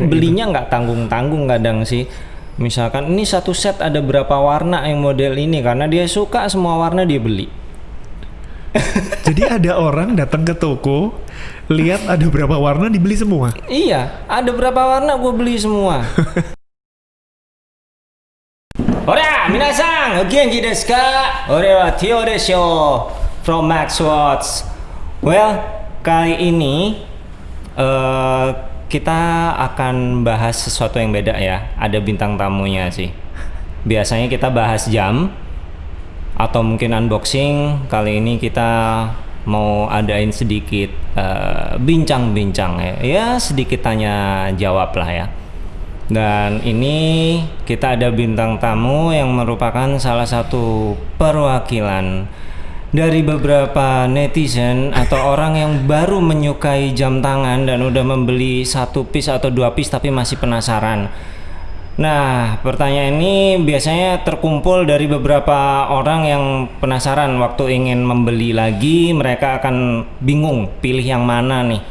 belinya nggak tanggung-tanggung kadang sih misalkan ini satu set ada berapa warna yang model ini karena dia suka semua warna dia beli Jadi ada orang datang ke toko, lihat ada berapa warna dibeli semua. iya ada berapa warna gue beli semua Ora, minasan, o genki desu ka? Ore wa Tio desho from Max Watts. Well, kali ini eh kita akan bahas sesuatu yang beda ya. Ada bintang tamunya sih. Biasanya kita bahas jam atau mungkin unboxing. Kali ini kita mau adain sedikit eh, bincang-bincang ya. Ya sedikit tanya jawab lah ya. Dan ini kita ada bintang tamu yang merupakan salah satu perwakilan dari beberapa netizen atau orang yang baru menyukai jam tangan dan udah membeli satu piece atau dua piece tapi masih penasaran. Nah, pertanyaan ini biasanya terkumpul dari beberapa orang yang penasaran waktu ingin membeli lagi, mereka akan bingung pilih yang mana nih.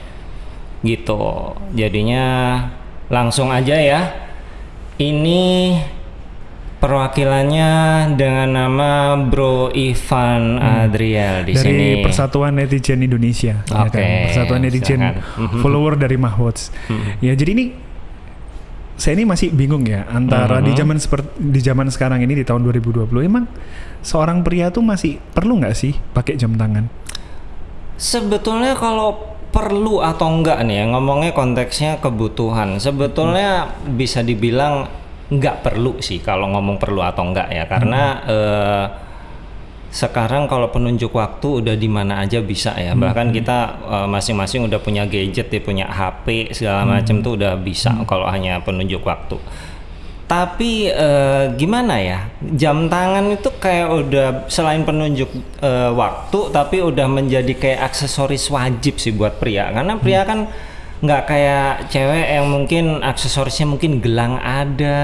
Gitu. Jadinya langsung aja ya. Ini perwakilannya dengan nama Bro Ivan Adriel di dari sini. Persatuan Netizen Indonesia, ya Oke, kan? Persatuan Netizen silakan. Mhm. follower dari Mahwatch. Ya jadi ini saya ini masih bingung ya antara di Mhm. zaman seperti di zaman sekarang ini di tahun 2020 emang seorang pria tuh masih perlu nggak sih pakai jam tangan? Sebetulnya kalau perlu atau enggak nih ya ngomongnya konteksnya kebutuhan. Sebetulnya bisa dibilang enggak perlu sih kalau ngomong perlu atau enggak ya karena eh, sekarang kalau penunjuk waktu udah di mana aja bisa ya. Bahkan kita eh, masing-masing udah punya gadget, ya punya HP segala macam tuh udah bisa kalau hanya penunjuk waktu. Tapi eh, gimana ya? Jam tangan itu kayak udah selain penunjuk eh, waktu, tapi udah menjadi kayak aksesoris wajib sih buat pria. Karena pria kan nggak kayak cewek yang mungkin aksesorisnya mungkin gelang ada,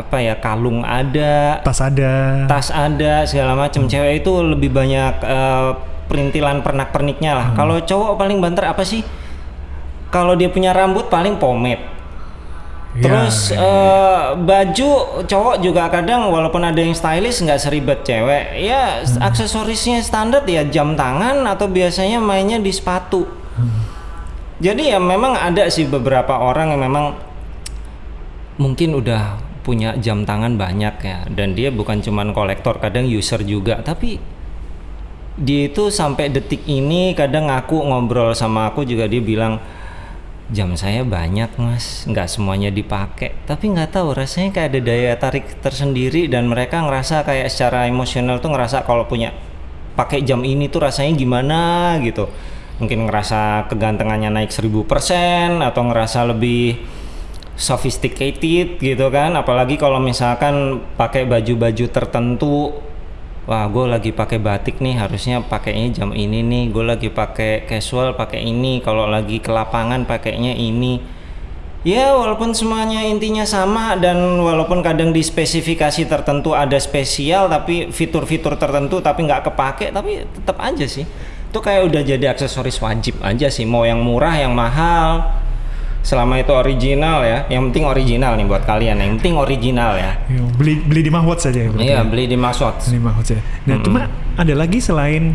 apa ya kalung ada, Tas ada. tas ada segala macam. Cewek itu lebih banyak eh, perintilan pernak-perniknya lah. Kalau cowok paling banter apa sih? Kalau dia punya rambut paling pomade. Ya, Terus ya, eh, baju cowok juga kadang walaupun ada yang stylish nggak seribet cewek. Ya Hmm. aksesorisnya standar ya jam tangan atau biasanya mainnya di sepatu. Hmm. Jadi ya memang ada sih beberapa orang yang memang mungkin udah punya jam tangan banyak ya. Dan dia bukan cuman kolektor kadang user juga. Tapi dia itu sampai detik ini kadang aku ngobrol sama aku juga dia bilang jam saya banyak mas. Nggak semuanya dipakai. Tapi nggak tahu rasanya kayak ada daya tarik tersendiri. Dan mereka ngerasa kayak secara emosional tuh ngerasa kalau punya pakai jam ini tuh rasanya gimana gitu mungkin ngerasa kegantengannya naik 1000% atau ngerasa lebih sophisticated gitu kan. Apalagi kalau misalkan pakai baju-baju tertentu wah gue lagi pakai batik nih harusnya pakainya jam ini nih. Gue lagi pakai casual pakai ini. Kalau lagi ke lapangan pakainya ini. Ya walaupun semuanya intinya sama dan walaupun kadang di spesifikasi tertentu ada spesial tapi fitur-fitur tertentu tapi nggak kepake tapi tetap aja sih itu kayak udah jadi aksesoris wajib aja sih mau yang murah yang mahal selama itu original ya yang penting original nih buat kalian yang penting original ya Ya, beli beli di Mahwatch saja ya. iya ya? beli di Maswat Ini Mahwatch ya. Nah, cuma ada lagi selain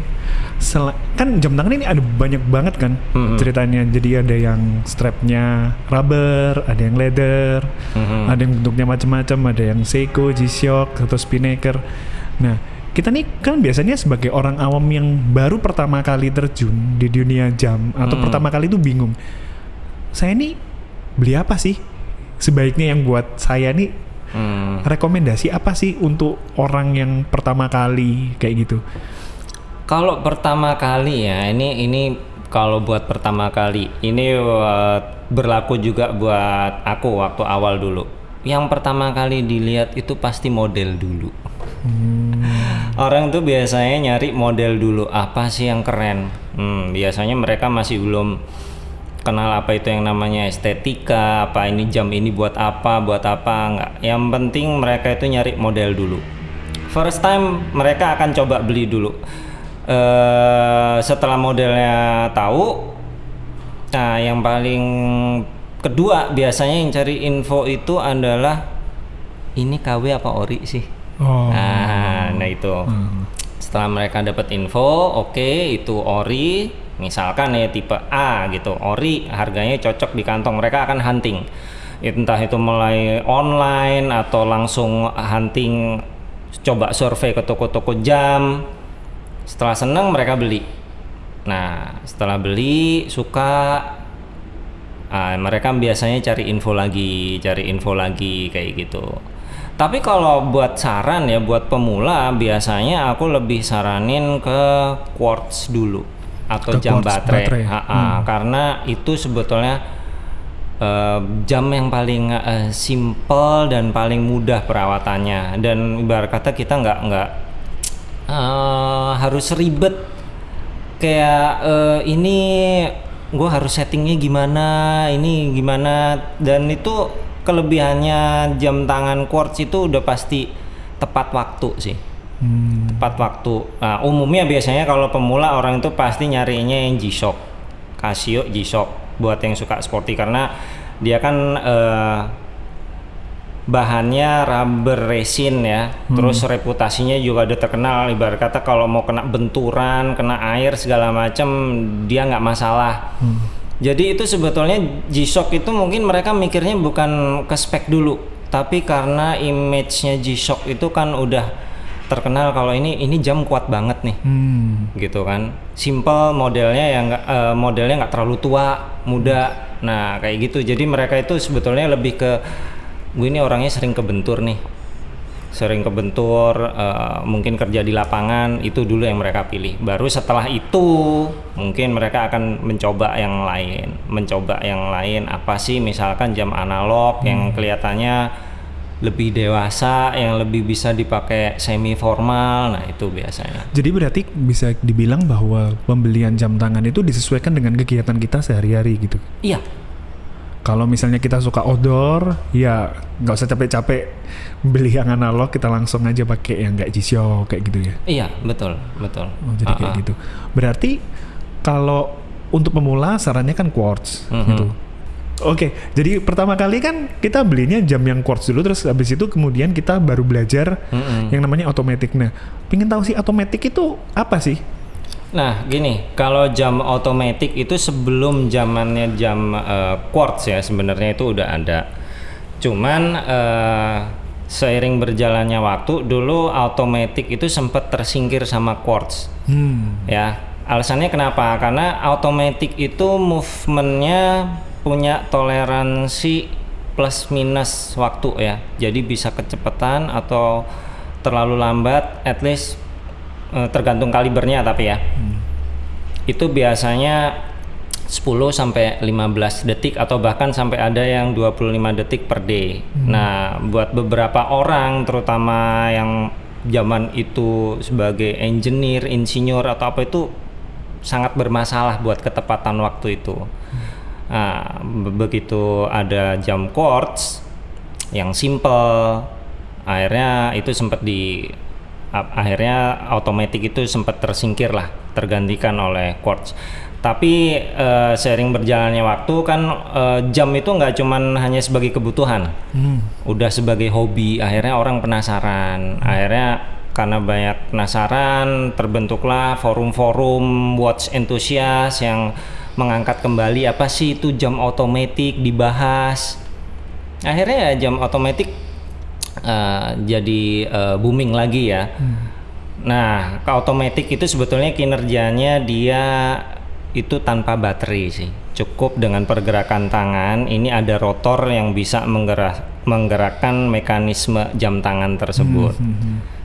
sel- kan jam tangan ini ada banyak banget kan Mhm. ceritanya. Jadi ada yang strapnya rubber, ada yang leather, Mhm. ada yang bentuknya macam-macam, ada yang Seiko, G-Shock atau Spinnaker. Nah, kita nih kan biasanya sebagai orang awam yang baru pertama kali terjun di dunia jam atau Hmm. pertama kali itu bingung. Saya nih beli apa sih? Sebaiknya yang buat saya nih Hmm. rekomendasi apa sih untuk orang yang pertama kali kayak gitu? Kalau pertama kali ya, ini ini kalau buat pertama kali, ini uh, berlaku juga buat aku waktu awal dulu. Yang pertama kali dilihat itu pasti model dulu. Orang tuh biasanya nyari model dulu, apa sih yang keren? Hmm, biasanya mereka masih belum kenal apa itu yang namanya estetika, apa ini jam ini buat apa, buat apa enggak. Yang penting mereka itu nyari model dulu. First time mereka akan coba beli dulu. Eh setelah modelnya tahu, nah yang paling kedua biasanya yang cari info itu adalah ini KW apa ori sih? Oh. Nah, nah itu. Hmm. Setelah mereka dapat info, oke itu ori, misalkan ya tipe A gitu, ori harganya cocok di kantong, mereka akan hunting. Entah itu mulai online atau langsung hunting, coba survei ke toko-toko jam. Setelah seneng mereka beli. Nah, setelah beli suka, ah, mereka biasanya cari info lagi, cari info lagi kayak gitu. Tapi kalau buat saran ya buat pemula biasanya aku lebih saranin ke quartz dulu atau Ke jam baterai, baterai. Ha-ha, Hmm. karena itu sebetulnya eh, jam yang paling eh, simple dan paling mudah perawatannya dan ibarat kata kita nggak nggak eh, harus ribet kayak eh, ini gue harus settingnya gimana ini gimana dan itu kelebihannya jam tangan quartz itu udah pasti tepat waktu sih. Hmm. tepat waktu. Nah, umumnya biasanya kalau pemula orang itu pasti nyarinya yang G-Shock Casio G-Shock buat yang suka sporty. Karena dia kan eh, bahannya rubber resin ya. Terus reputasinya juga udah terkenal. Ibarat kata kalau mau kena benturan kena air segala macam dia nggak masalah. Hmm. Jadi itu sebetulnya G-Shock itu mungkin mereka mikirnya bukan ke spek dulu tapi karena image-nya G-Shock itu kan udah terkenal kalau ini ini jam kuat banget nih. Hmm. gitu kan. Simple modelnya yang nggak eh, modelnya nggak terlalu tua muda. Nah kayak gitu. Jadi mereka itu sebetulnya lebih ke gue ini orangnya sering kebentur nih sering kebentur eh, mungkin kerja di lapangan itu dulu yang mereka pilih. Baru setelah itu mungkin mereka akan mencoba yang lain. Mencoba yang lain apa sih? Misalkan jam analog yang kelihatannya lebih dewasa yang lebih bisa dipakai semi formal nah itu biasanya. Jadi berarti bisa dibilang bahwa pembelian jam tangan itu disesuaikan dengan kegiatan kita sehari-hari gitu. iya Kalau misalnya kita suka outdoor, ya nggak usah capek-capek beli yang analog, kita langsung aja pakai yang kayak G-Shock kayak gitu ya. Iya, betul, betul. Oh, jadi kayak Ah, ah. gitu. Berarti kalau untuk pemula sarannya kan quartz Mhm. gitu. Oke, jadi pertama kali kan kita belinya jam yang quartz dulu, terus habis itu kemudian kita baru belajar Mm-mm. yang namanya automatic. Nah, pingin tahu sih automatic itu apa sih? Nah, gini, kalau jam otomatis itu sebelum zamannya jam eh, quartz ya sebenarnya itu udah ada. Cuman eh, seiring berjalannya waktu, dulu otomatis itu sempat tersingkir sama quartz. Hmm. ya alasannya kenapa karena automatic itu movementnya punya toleransi plus minus waktu ya jadi bisa kecepatan atau terlalu lambat at least eh, tergantung kalibernya tapi ya itu biasanya 10 sampai 15 detik atau bahkan sampai ada yang 25 detik per day. Nah, buat beberapa orang terutama yang zaman itu sebagai engineer, insinyur atau apa itu sangat bermasalah buat ketepatan waktu itu. Nah, be- begitu ada jam quartz yang simple, akhirnya itu sempat di akhirnya otomatis itu sempat tersingkir lah, tergantikan oleh quartz. Tapi eh, seiring berjalannya waktu kan eh, jam itu nggak cuman hanya sebagai kebutuhan, Hmm. udah sebagai hobi. Akhirnya orang penasaran, akhirnya karena banyak penasaran terbentuklah forum-forum watch enthusiast yang mengangkat kembali apa sih itu jam otomatis dibahas. Akhirnya ya jam otomatis eh, jadi eh, booming lagi ya. Nah, ke otomatis itu sebetulnya kinerjanya dia itu tanpa baterai sih. Cukup dengan pergerakan tangan. Ini ada rotor yang bisa menggerak menggerakkan mekanisme jam tangan tersebut.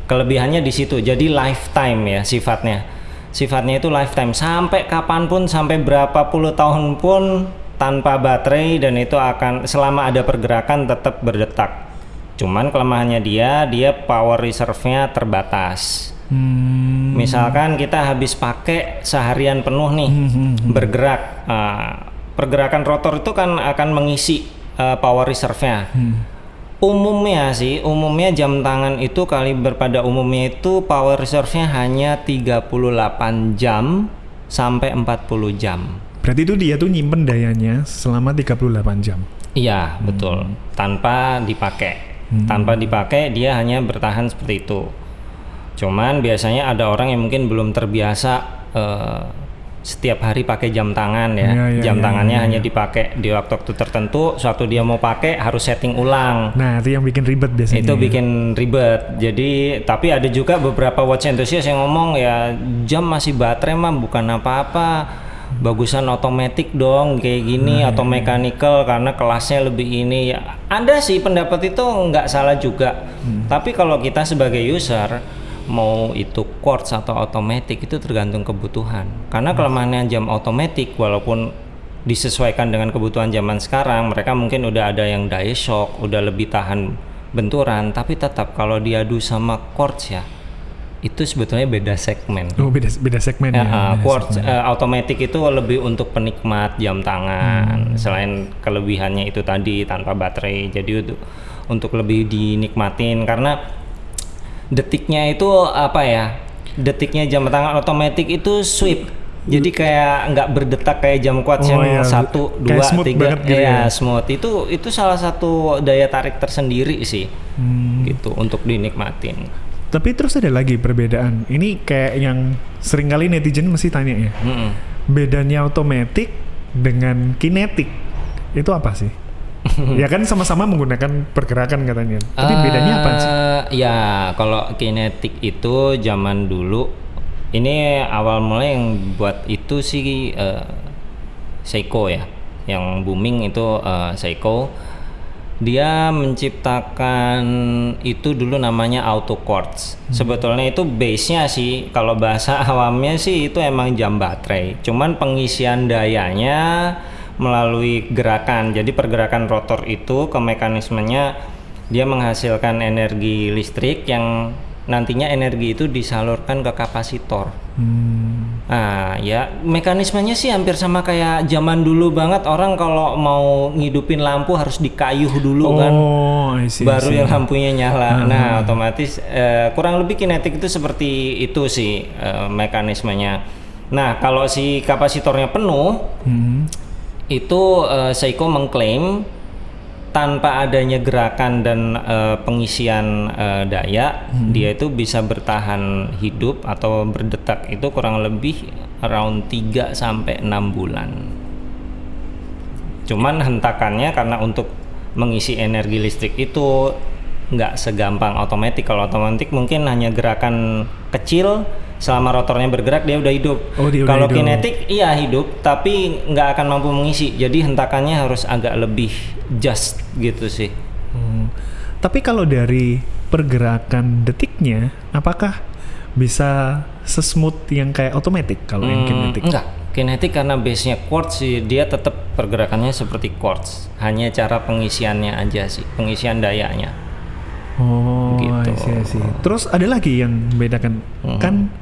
Kelebihannya di situ. Jadi lifetime ya sifatnya. Sifatnya itu lifetime sampai kapan pun sampai berapa puluh tahun pun tanpa baterai dan itu akan selama ada pergerakan tetap berdetak. Cuman kelemahannya dia dia power reserve-nya terbatas. Hmm. Misalkan kita habis pakai seharian penuh nih bergerak, ah, pergerakan rotor itu kan akan mengisi ah, power reserve-nya. Umumnya sih, umumnya jam tangan itu kaliber pada umumnya itu power reserve-nya hanya 38 jam sampai 40 jam. Berarti itu dia tuh nyimpen dayanya selama 38 jam. Iya, betul. Tanpa dipakai. Tanpa dipakai dia hanya bertahan seperti itu. Cuman biasanya ada orang yang mungkin belum terbiasa eh, setiap hari pakai jam tangan ya. Iya, iya, jam iya, tangannya iya, hanya dipakai di waktu-waktu tertentu. Suatu dia mau pakai harus setting ulang. Nah, itu yang bikin ribet biasanya. itu bikin ribet. Jadi tapi ada juga beberapa watch enthusiast yang ngomong ya jam masih baterai mah bukan apa-apa. Bagusan otomatis dong kayak gini Nah, atau iya, mechanical karena kelasnya lebih ini. Ya, Ada sih pendapat itu nggak salah juga. Hmm. Tapi kalau kita sebagai user mau itu quartz atau otomatis itu tergantung kebutuhan. Karena Hmm. kelemahannya jam otomatis walaupun disesuaikan dengan kebutuhan zaman sekarang, mereka mungkin udah ada yang dye shock, udah lebih tahan benturan, tapi tetap kalau diadu sama quartz ya itu sebetulnya beda segmen. Oh, beda beda segmen Ya, ya. uh, beda quartz segmen. uh, automatic itu lebih untuk penikmat jam tangan. Hmm. Selain kelebihannya itu tadi tanpa baterai, jadi untuk untuk lebih dinikmatin karena detiknya itu apa ya? Detiknya jam tangan otomatis itu sweep. Jadi kayak nggak berdetak kayak jam quartz Oh, yang iya. satu, dua, smooth tiga, banget gitu Iya, ya. smooth. Itu itu salah satu daya tarik tersendiri sih, Hmm. gitu untuk dinikmatin. Tapi terus ada lagi perbedaan. Ini kayak yang sering kali netizen mesti tanya ya. Mm-mm. Bedanya otomatis dengan kinetik itu apa sih? ya kan sama-sama menggunakan pergerakan katanya. Tapi bedanya apa sih? Ya, kalau kinetik itu zaman dulu ini awal mulai yang buat itu sih eh, Seiko ya. Yang booming itu eh, Seiko. Dia menciptakan itu dulu namanya auto quartz. Sebetulnya itu base-nya sih kalau bahasa awamnya sih itu emang jam baterai. Cuman pengisian dayanya melalui gerakan. Jadi pergerakan rotor itu ke mekanismenya dia menghasilkan energi listrik yang nantinya energi itu disalurkan ke kapasitor. Hmm. Nah, ya mekanismenya sih hampir sama kayak zaman dulu banget orang kalau mau ngidupin lampu harus dikayuh dulu kan Oh, I see, baru see. yang lampunya nyala. Nah, otomatis eh, kurang lebih kinetik itu seperti itu sih eh, mekanismenya. Nah, kalau si kapasitornya penuh, Hmm. itu eh, Seiko mengklaim tanpa adanya gerakan dan eh, pengisian eh, daya, dia itu bisa bertahan hidup atau berdetak itu kurang lebih around 3 sampai 6 bulan. Cuman hentakannya karena untuk mengisi energi listrik itu nggak segampang otomatis. Kalau otomatis mungkin hanya gerakan kecil selama rotornya bergerak dia udah hidup. Oh, dia udah Kalau hidup. kinetik iya hidup tapi nggak akan mampu mengisi. Jadi hentakannya harus agak lebih just gitu sih. Hmm. Tapi kalau dari pergerakan detiknya, apakah bisa sesmooth yang kayak otomatis kalau yang Hmm, kinetik? Enggak. Kinetik karena base-nya quartz sih dia tetap pergerakannya seperti quartz. Hanya cara pengisiannya aja sih, pengisian dayanya. Oh, Gitu. I see, I see. Terus ada lagi yang membedakan kan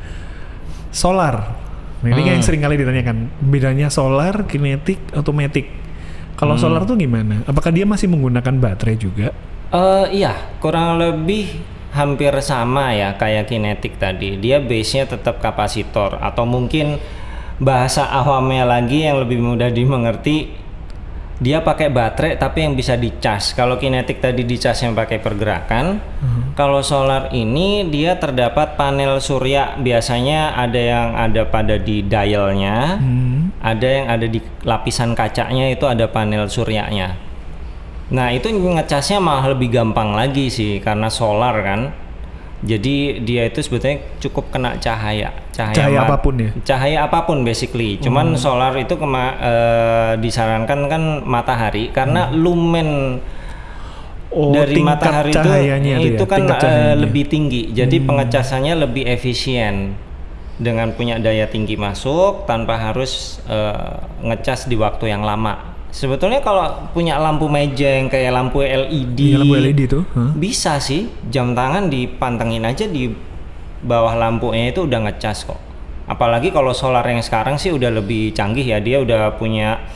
solar. Nah, ini kan yang sering kali ditanyakan bedanya solar, kinetik, otomatis. Kalau solar tuh gimana? Apakah dia masih menggunakan baterai juga? Eh iya, kurang lebih hampir sama ya kayak kinetik tadi. Dia base-nya tetap kapasitor atau mungkin bahasa awamnya lagi yang lebih mudah dimengerti dia pakai baterai tapi yang bisa dicas. Kalau kinetik tadi dicas yang pakai pergerakan. Kalau solar ini dia terdapat panel surya biasanya ada yang ada pada di dialnya, Hmm. ada yang ada di lapisan kacanya itu ada panel suryanya. Nah itu ngecasnya malah lebih gampang lagi sih karena solar kan. Jadi dia itu sebetulnya cukup kena cahaya, cahaya, Cahaya apa pun ya? Cahaya apa pun basically. Cuman solar itu kema- eh, disarankan kan matahari karena lumen Oh, dari matahari itu tuh itu ya, kan. Hmm. lebih tinggi. Jadi pengecasannya lebih efisien dengan punya daya tinggi masuk tanpa harus eh, ngecas di waktu yang lama. Sebetulnya kalau punya lampu meja yang kayak lampu LED, Iya, lampu LED tuh, hah? bisa sih jam tangan dipantengin aja di bawah lampunya itu udah ngecas kok. Apalagi kalau solar yang sekarang sih udah lebih canggih ya, dia udah punya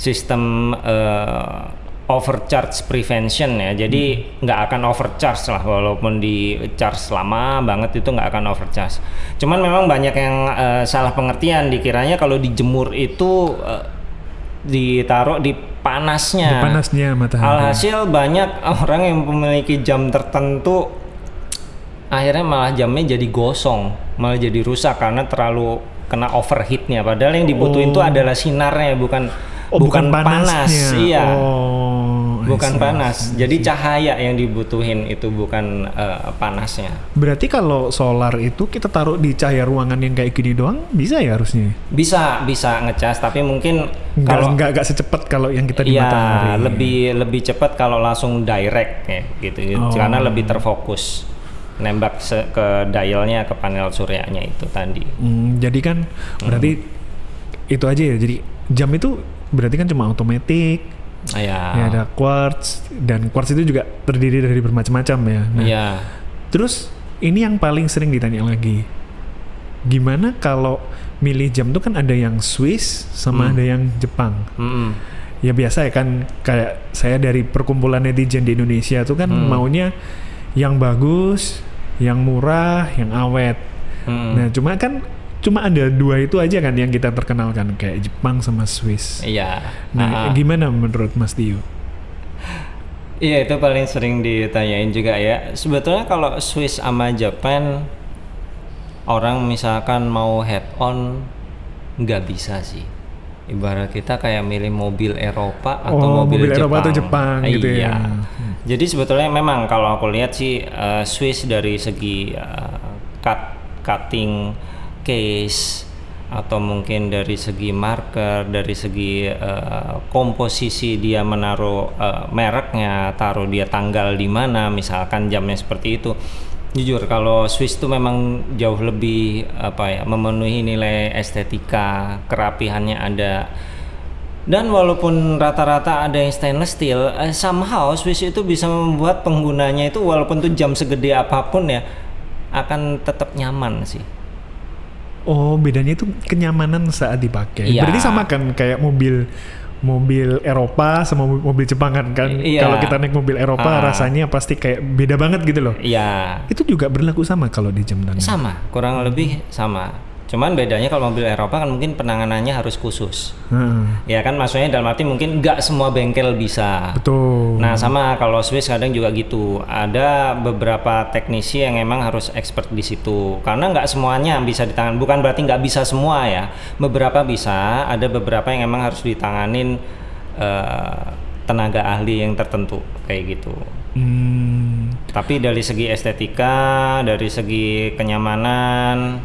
sistem eh, overcharge prevention ya. Jadi nggak akan overcharge lah walaupun di charge lama banget itu nggak akan overcharge. Cuman memang banyak yang eh, salah pengertian dikiranya kalau dijemur itu eh, ditaruh di panasnya. Panasnya matahari. Alhasil banyak orang yang memiliki jam tertentu akhirnya malah jamnya jadi gosong, malah jadi rusak karena terlalu kena overheatnya. Padahal yang dibutuhin itu Oh. adalah sinarnya, bukan Oh, bukan, panas. panasnya. Iya, Oh, bukan panas. Jadi cahaya yang dibutuhin itu bukan eh, panasnya. Berarti kalau solar itu kita taruh di cahaya ruangan yang kayak gini doang bisa ya harusnya? Bisa bisa ngecas, tapi mungkin Nggak, kalau nggak, nggak secepat kalau yang kita di Iya, matahari. lebih lebih cepat kalau langsung direct ya gitu, Oh. karena lebih terfokus nembak ke dialnya ke panel suryanya itu tadi. Hmm, jadi kan berarti Hmm. itu aja ya. Jadi jam itu berarti kan cuma otomatis. Ya, Ya ada quartz dan quartz itu juga terdiri dari bermacam-macam ya. Nah, iya. Terus ini yang paling sering ditanya lagi. Gimana kalau milih jam tuh kan ada yang Swiss sama Hmm. ada yang Jepang. Mm-mm. Ya biasa ya kan kayak saya dari perkumpulan netizen di Indonesia tuh kan Hmm. maunya yang bagus, yang murah, yang awet. Mm-mm. Nah, cuma kan cuma ada dua itu aja kan yang kita perkenalkan kayak Jepang sama Swiss. Iya. Nah, Ah. gimana menurut Mas Tio? Iya itu paling sering ditanyain juga ya. Sebetulnya kalau Swiss sama Japan orang misalkan mau head on nggak bisa sih. Ibarat kita kayak milih mobil Eropa atau Oh, mobil, mobil Jepang. Eropa atau Jepang gitu ya. Iya. Jadi sebetulnya memang kalau aku lihat sih eh, Swiss dari segi eh, cut cutting case atau mungkin dari segi marker, dari segi eh, komposisi dia menaruh eh, mereknya, taruh dia tanggal di mana, misalkan jamnya seperti itu. Jujur kalau Swiss itu memang jauh lebih apa ya memenuhi nilai estetika, kerapihannya ada. Dan walaupun rata-rata ada yang stainless steel, eh, somehow Swiss itu bisa membuat penggunanya itu walaupun tuh jam segede apa pun ya akan tetap nyaman sih. Oh, bedanya itu kenyamanan saat dipakai. Iya. Berarti sama kan kayak mobil mobil Eropa sama mobil- Jepang kan kan. Iya. Kalau kita naik mobil Eropa Ah. rasanya pasti kayak beda banget gitu loh. Iya, Itu juga berlaku sama kalau di jam tangan. sama, kurang lebih sama. Cuman bedanya kalau mobil Eropa kan mungkin penanganannya harus khusus. Heeh. Ya kan maksudnya dalam arti mungkin nggak semua bengkel bisa. Betul. Nah sama kalau Swiss kadang juga gitu. Ada beberapa teknisi yang emang harus expert di situ. Karena nggak semuanya bisa ditangan. Bukan berarti nggak bisa semua ya. Beberapa bisa. Ada beberapa yang emang harus ditanganin eh, tenaga ahli yang tertentu kayak gitu. Hmm, Tapi dari segi estetika, dari segi kenyamanan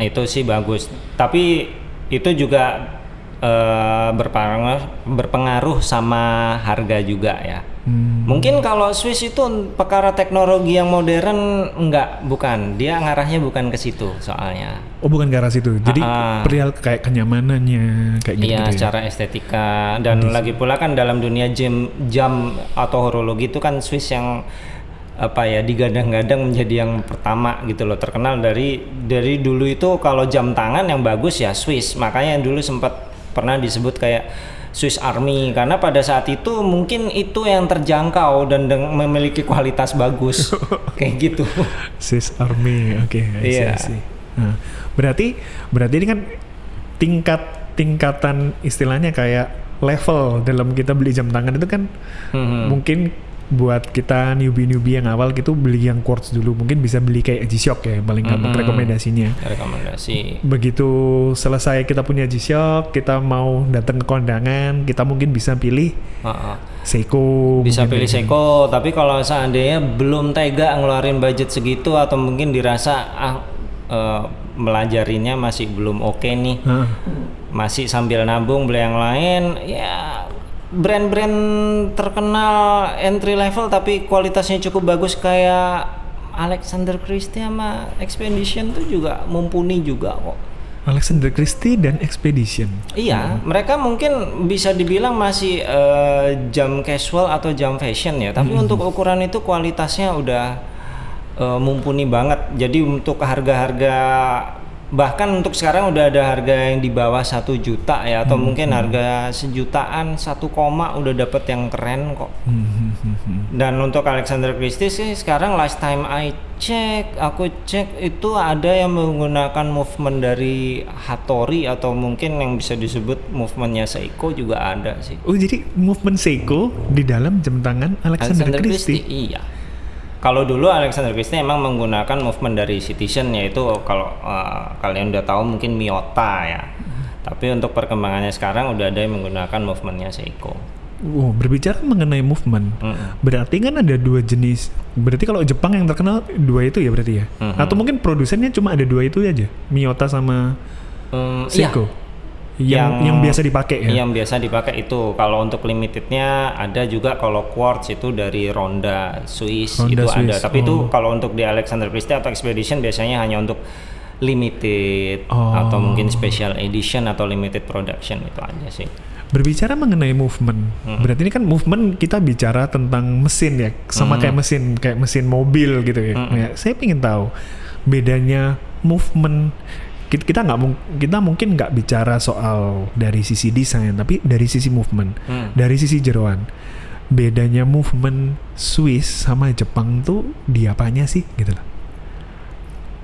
itu sih bagus. Tapi itu juga eh, berpengaruh berpengaruh sama harga juga ya. hmm. Mungkin kalau Swiss itu perkara teknologi yang modern enggak, bukan. Dia ngarahnya bukan ke situ soalnya. Oh, bukan ke arah situ. Jadi ah. perihal kayak kenyamanannya kayak gitu. Iya, ya. secara estetika dan lagi pula kan dalam dunia jam jam atau horologi itu kan Swiss yang apa ya digadang-gadang menjadi yang pertama gitu loh terkenal dari dari dulu itu kalau jam tangan yang bagus ya Swiss makanya dulu sempat pernah disebut kayak Swiss Army karena pada saat itu mungkin itu yang terjangkau dan memiliki kualitas bagus kayak gitu Swiss Army, oke. See, Iya. See. Nah, berarti berarti ini kan tingkat tingkatan istilahnya kayak level dalam kita beli jam tangan itu kan Hmm. mungkin buat kita newbie-newbie yang awal gitu beli yang quartz dulu mungkin bisa beli kayak G-Shock ya paling gampang Mhm. rekomendasinya rekomendasi begitu selesai kita punya G-Shock kita mau datang ke kondangan kita mungkin bisa pilih Heeh. Seiko bisa pilih ya. Seiko tapi kalau seandainya belum tega ngeluarin budget segitu atau mungkin dirasa ah eh, melajarinya masih belum oke nih Hah. masih sambil nabung beli yang lain ya brand-brand terkenal entry level tapi kualitasnya cukup bagus kayak Alexander Christie sama Expedition tuh juga mumpuni juga kok Alexander Christie dan Expedition Iya, mereka mungkin bisa dibilang masih eh, jam casual atau jam fashion ya. Tapi untuk ukuran itu kualitasnya udah eh, mumpuni banget. Jadi untuk harga-harga bahkan untuk sekarang udah ada harga yang di bawah satu juta ya atau mungkin harga sejutaan satu koma udah dapet yang keren kok Hmm, hmm, hmm, hmm. dan untuk Alexander Christie sih sekarang last time I check, aku cek itu ada yang menggunakan movement dari Hattori atau mungkin yang bisa disebut movementnya Seiko juga ada sih. Oh jadi movement Seiko di dalam jam tangan Alexander, Christie. iya. Kalau dulu Alexander Christie emang menggunakan movement dari Citizen yaitu kalau uh, kalian udah tahu mungkin Miyota ya. Tapi untuk perkembangannya sekarang udah ada yang menggunakan movementnya Seiko. Wow, berbicara mengenai movement, Mm-mm. berarti kan ada dua jenis. Berarti kalau Jepang yang terkenal dua itu ya berarti ya? Mhm. Atau mungkin produsennya cuma ada dua itu aja, Miyota sama Hmm, iya. Yang, yang biasa dipakai ya? Yang biasa dipakai itu. Kalau untuk limitednya ada juga kalau quartz itu dari Ronda Swiss Ronda itu ada. Swiss, Tapi itu oh. kalau untuk di Alexander Christie atau Expedition biasanya hanya untuk limited Oh. atau mungkin special edition atau limited production itu aja sih. Berbicara mengenai movement, Hmm. berarti ini kan movement kita bicara tentang mesin ya, sama Hmm. kayak mesin kayak mesin mobil gitu ya. Hmm. Ya, saya ingin tahu bedanya movement kita nggak kita mungkin nggak bicara soal dari sisi desain, tapi dari sisi movement, Hmm. dari sisi jeroan. Bedanya movement Swiss sama Jepang tuh di apanya sih gitu loh.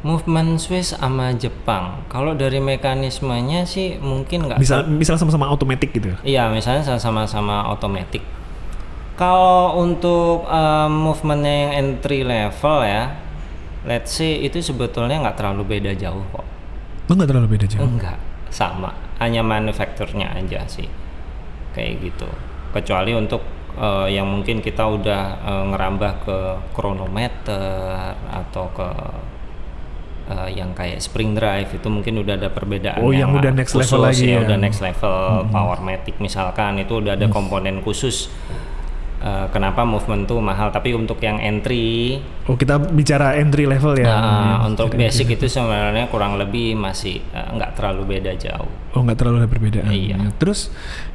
Movement Swiss sama Jepang. Kalau dari mekanismenya sih mungkin nggak Misal misal sama-sama otomatis gitu. Iya, misalnya sama-sama otomatis. Kalau untuk um, movementnya yang entry level ya, let's say itu sebetulnya nggak terlalu beda jauh kok. Oh nggak terlalu beda jauh. Enggak, sama. Hanya manufakturnya aja sih, kayak gitu. Kecuali untuk uh, yang mungkin kita udah uh, ngerambah ke kronometer atau ke uh, yang kayak spring drive itu mungkin udah ada perbedaan Oh, yang udah next level lagi ya, ya. udah next level powermatic misalkan itu udah ada komponen khusus uh, kenapa movement tuh mahal tapi untuk yang entry Oh kita bicara entry level ya. nah, Ya, untuk entry basic level. itu sebenarnya kurang lebih masih uh, nggak terlalu beda jauh Oh nggak terlalu ada perbedaan. Iya. Terus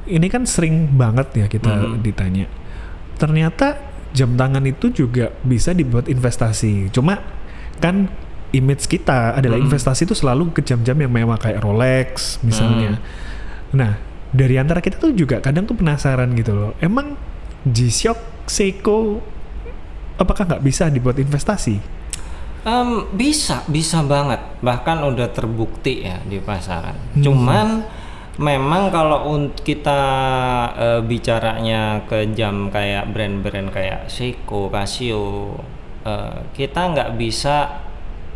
ini kan sering banget ya kita Mhm. ditanya. Ternyata jam tangan itu juga bisa dibuat investasi. Cuma kan image kita adalah Mhm. investasi itu selalu ke jam-jam yang mewah kayak Rolex misalnya. Mhm. Nah dari antara kita tuh juga kadang tuh penasaran gitu loh. Emang G-Shock, Seiko, apakah nggak bisa dibuat investasi? Em, bisa, bisa banget. Bahkan udah terbukti ya di pasaran. Hmm. Cuman memang kalau kita eh, bicaranya ke jam kayak brand-brand kayak Seiko, Casio, eh, kita nggak bisa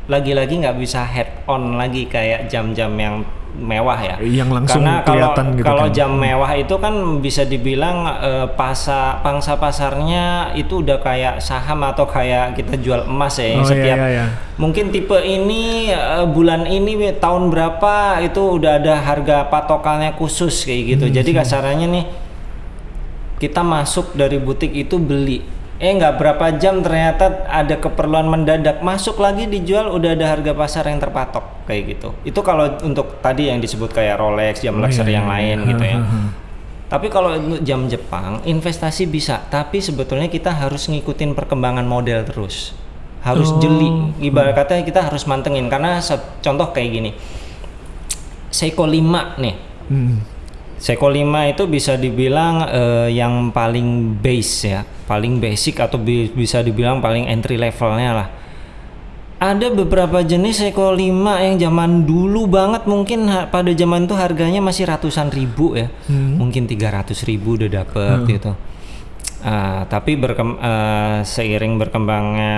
lagi-lagi nggak bisa head on lagi kayak jam-jam yang mewah ya. Yang langsung Karena kalau kelihatan gitu kalau kan. jam mewah itu kan bisa dibilang eh, pasa pangsa pasarnya itu udah kayak saham atau kayak kita jual emas ya. Oh, iya, setiap iya, iya. mungkin tipe ini eh, bulan ini tahun berapa itu udah ada harga patokannya khusus kayak gitu. Hmm, Jadi kasarannya nih kita masuk dari butik itu beli eh nggak berapa jam ternyata ada keperluan mendadak. Masuk lagi dijual udah ada harga pasar yang terpatok kayak gitu. Itu kalau untuk tadi yang disebut kayak Rolex jam Oh, luxury iya, yang iya, lain iya. gitu ya. Ha, ha, ha. tapi kalau untuk jam Jepang investasi bisa. Tapi sebetulnya kita harus ngikutin perkembangan model terus. Harus Oh. jeli. Ibarat kata kita harus mantengin. Karena contoh kayak gini. Seiko 5 nih. Hmm. Seiko 5 itu bisa dibilang eh, yang paling base ya, paling basic atau bi- bisa dibilang paling entry levelnya lah. Ada beberapa jenis Seiko 5 yang zaman dulu banget mungkin pada zaman itu harganya masih ratusan ribu ya. Hmm. Mungkin 300 ribu udah dapet gitu. Ah, tapi berkem- eh, seiring berkembangnya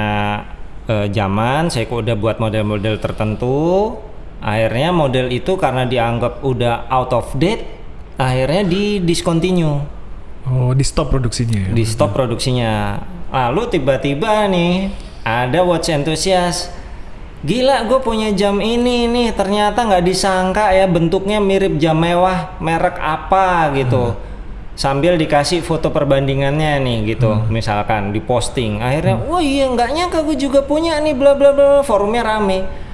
eh, zaman, Seiko udah buat model-model tertentu. Akhirnya model itu karena dianggap udah out of date, akhirnya di discontinue, Oh di stop produksinya ya? di stop produksinya. Lalu tiba-tiba nih ada watch enthusiast. Gila, gue punya jam ini nih. Ternyata nggak disangka ya bentuknya mirip jam mewah merek apa gitu. Sambil dikasih foto perbandingannya nih gitu, misalkan di posting. Akhirnya, wah iya nggak nyangka gue juga punya nih, bla bla bla. Forumnya rame.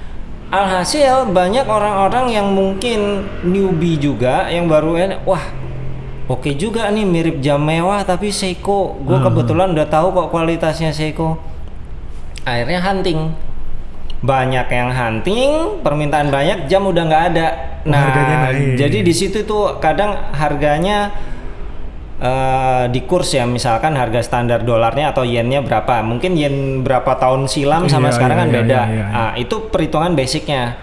Alhasil banyak orang-orang yang mungkin newbie juga yang baru ini, wah Oke juga nih mirip jam mewah tapi Seiko. Gue Hmm. kebetulan udah tahu kok kualitasnya Seiko. Akhirnya hunting. banyak yang hunting, permintaan banyak, jam udah nggak ada. Nah, jadi di situ tuh kadang harganya eh, di kurs ya, misalkan harga standar dolarnya atau yennya berapa. Mungkin yen berapa tahun silam sama Iya, sekarang iya, kan iya, beda. iya, iya. Ah, itu perhitungan basicnya.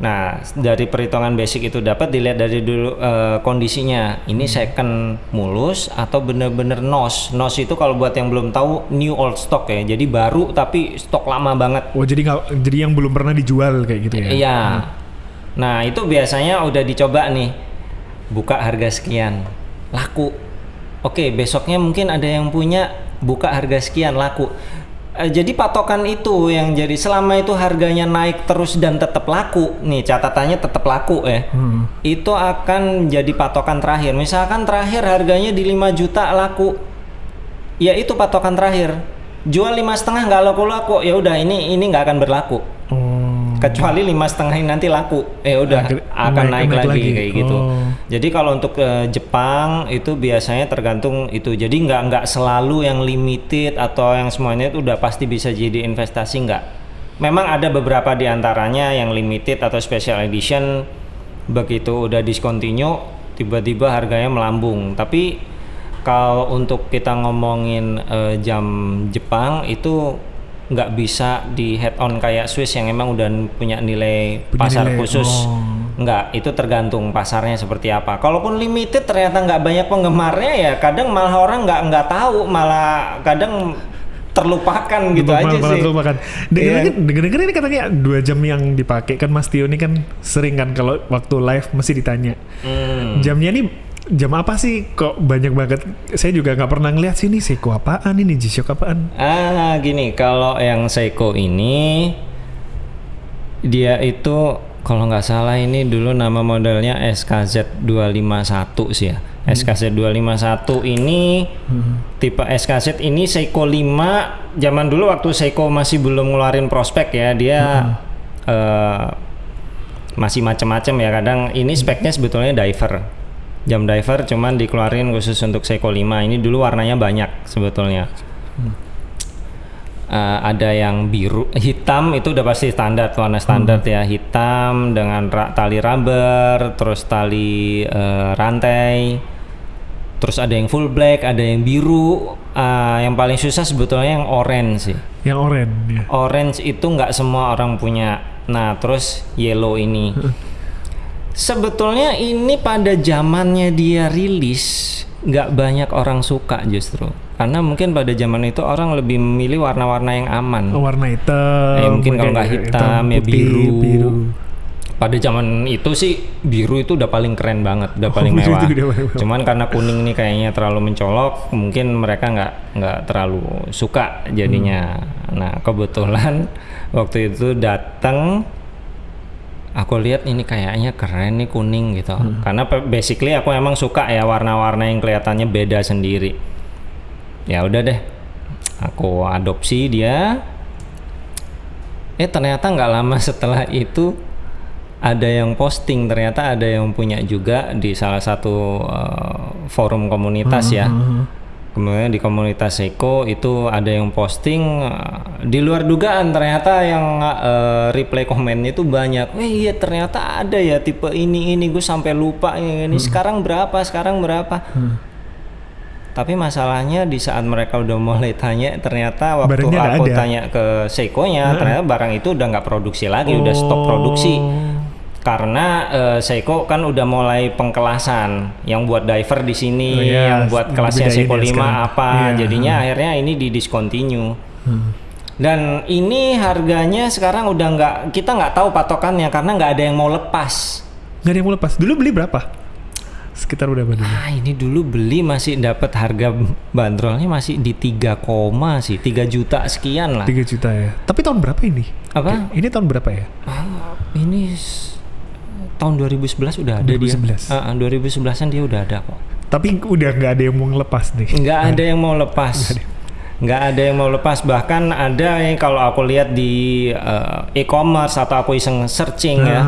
Nah, dari perhitungan basic itu dapat dilihat dari dulu eh, kondisinya. Ini Hmm. second mulus atau bener-bener nos. Nos itu kalau buat yang belum tahu new old stock ya. Jadi baru tapi stok lama banget. Oh jadi nggak jadi yang belum pernah dijual kayak gitu ya? Iya. Nah, itu biasanya udah dicoba nih. Buka harga sekian. Laku. Oke, besoknya mungkin ada yang punya buka harga sekian laku. Eh, jadi patokan itu yang jadi selama itu harganya naik terus dan tetap laku. Nih, catatannya tetap laku ya. Hmm. Itu akan jadi patokan terakhir. Misalkan terakhir harganya di 5 juta laku. Ya itu patokan terakhir. Jual lima setengah nggak laku-laku, ya udah ini ini nggak akan berlaku. Kecuali lima setengah ini nanti laku. Eh udah Akhir- akan naik- naik, naik lagi, lagi. kayak gitu. Oh. jadi kalau untuk eh, Jepang itu biasanya tergantung itu. Jadi nggak nggak selalu yang limited atau yang semuanya itu udah pasti bisa jadi investasi nggak. Memang ada beberapa di antaranya yang limited atau special edition. Begitu udah discontinue tiba-tiba harganya melambung. Tapi kalau untuk kita ngomongin eh, jam Jepang itu nggak bisa di head on kayak Swiss yang emang udah punya nilai Punya pasar nilai, khusus oh. nggak itu tergantung pasarnya seperti apa kalaupun limited ternyata nggak banyak penggemarnya ya kadang malah orang nggak nggak tahu malah kadang terlupakan gitu Lupa- aja malah sih terlupakan. Dengar dengar ini katanya dua jam yang dipakai kan Mas Tio ini kan sering kan kalau waktu live masih ditanya Hmm. jamnya nih jam apa sih? Kok banyak banget? Saya juga nggak pernah ngeliat sini. Seiko apaan ini? G-Shock apaan? Ah, gini, kalau yang Seiko ini dia itu kalau nggak salah ini dulu nama modelnya SKZ 251 sih ya. SKZ 251 ini tipe SKZ ini Seiko 5 zaman dulu waktu Seiko masih belum ngeluarin prospek ya, dia eh, masih macam-macam ya. Kadang ini speknya sebetulnya diver. Jam diver cuman dikeluarin khusus untuk Seiko 5. Ini dulu warnanya banyak sebetulnya. Eh, ada yang biru, hitam itu udah pasti standar warna standar ya hitam dengan ra- tali rubber, terus tali eh, rantai, terus ada yang full black, ada yang biru. Ah, yang paling susah sebetulnya yang orange sih. yang oranye ya. Orange itu nggak semua orang punya. Nah, terus yellow ini. Sebetulnya ini pada zamannya dia rilis nggak banyak orang suka justru. Karena mungkin pada zaman itu orang lebih memilih warna-warna yang aman. warna hitam Ya, mungkin kalau nggak kayak hitam, ya putih, biru. biru. Pada zaman itu sih biru itu udah paling keren banget, udah paling biru mewah. udah paling mewah. Cuman karena kuning ini kayaknya terlalu mencolok, mungkin mereka nggak nggak terlalu suka jadinya. Hmm. Nah kebetulan waktu itu datang, aku lihat ini kayaknya keren nih kuning gitu. Hmm. Karena basically aku emang suka ya warna-warna yang kelihatannya beda sendiri. Ya udah deh, aku adopsi dia. Eh ternyata nggak lama setelah itu ada yang posting ternyata ada yang punya juga di salah satu eh, forum komunitas ya. Hmm. Kemudian di komunitas Seiko itu ada yang posting eh, di luar dugaan ternyata yang eh, reply komennya itu banyak. Eh iya ternyata ada ya tipe ini ini gue sampai lupa ini, ini sekarang berapa sekarang berapa. Tapi masalahnya di saat mereka udah mulai tanya ternyata waktu Barangnya aku ada. tanya ke Seiko-nya ternyata barang itu udah nggak produksi lagi udah stop produksi Oh. Karena eh, Seiko kan udah mulai pengkelasan yang buat diver di sini Oh, iya, yang buat kelasnya Seiko ya 5 sekarang. apa Iya, jadinya akhirnya ini di discontinue. Hmm. dan ini harganya sekarang udah nggak kita nggak tahu patokannya karena nggak ada yang mau lepas. Nggak ada yang mau lepas. Dulu beli berapa? Sekitar berapa dulu? Ah ini dulu beli masih dapat harga bandrolnya masih di 3 koma sih 3 juta sekian lah. 3 juta ya. Tapi tahun berapa ini? Apa? Ini tahun berapa ya? Ah, ini tahun 2011 udah ada 2011. dia. Ah, 2011-an dia udah ada kok. tapi udah nggak ada yang mau ngelepas nih Nggak ada yang mau lepas. Nggak ada yang mau lepas. Bahkan ada yang kalau aku lihat di eh, e-commerce atau aku iseng searching ya.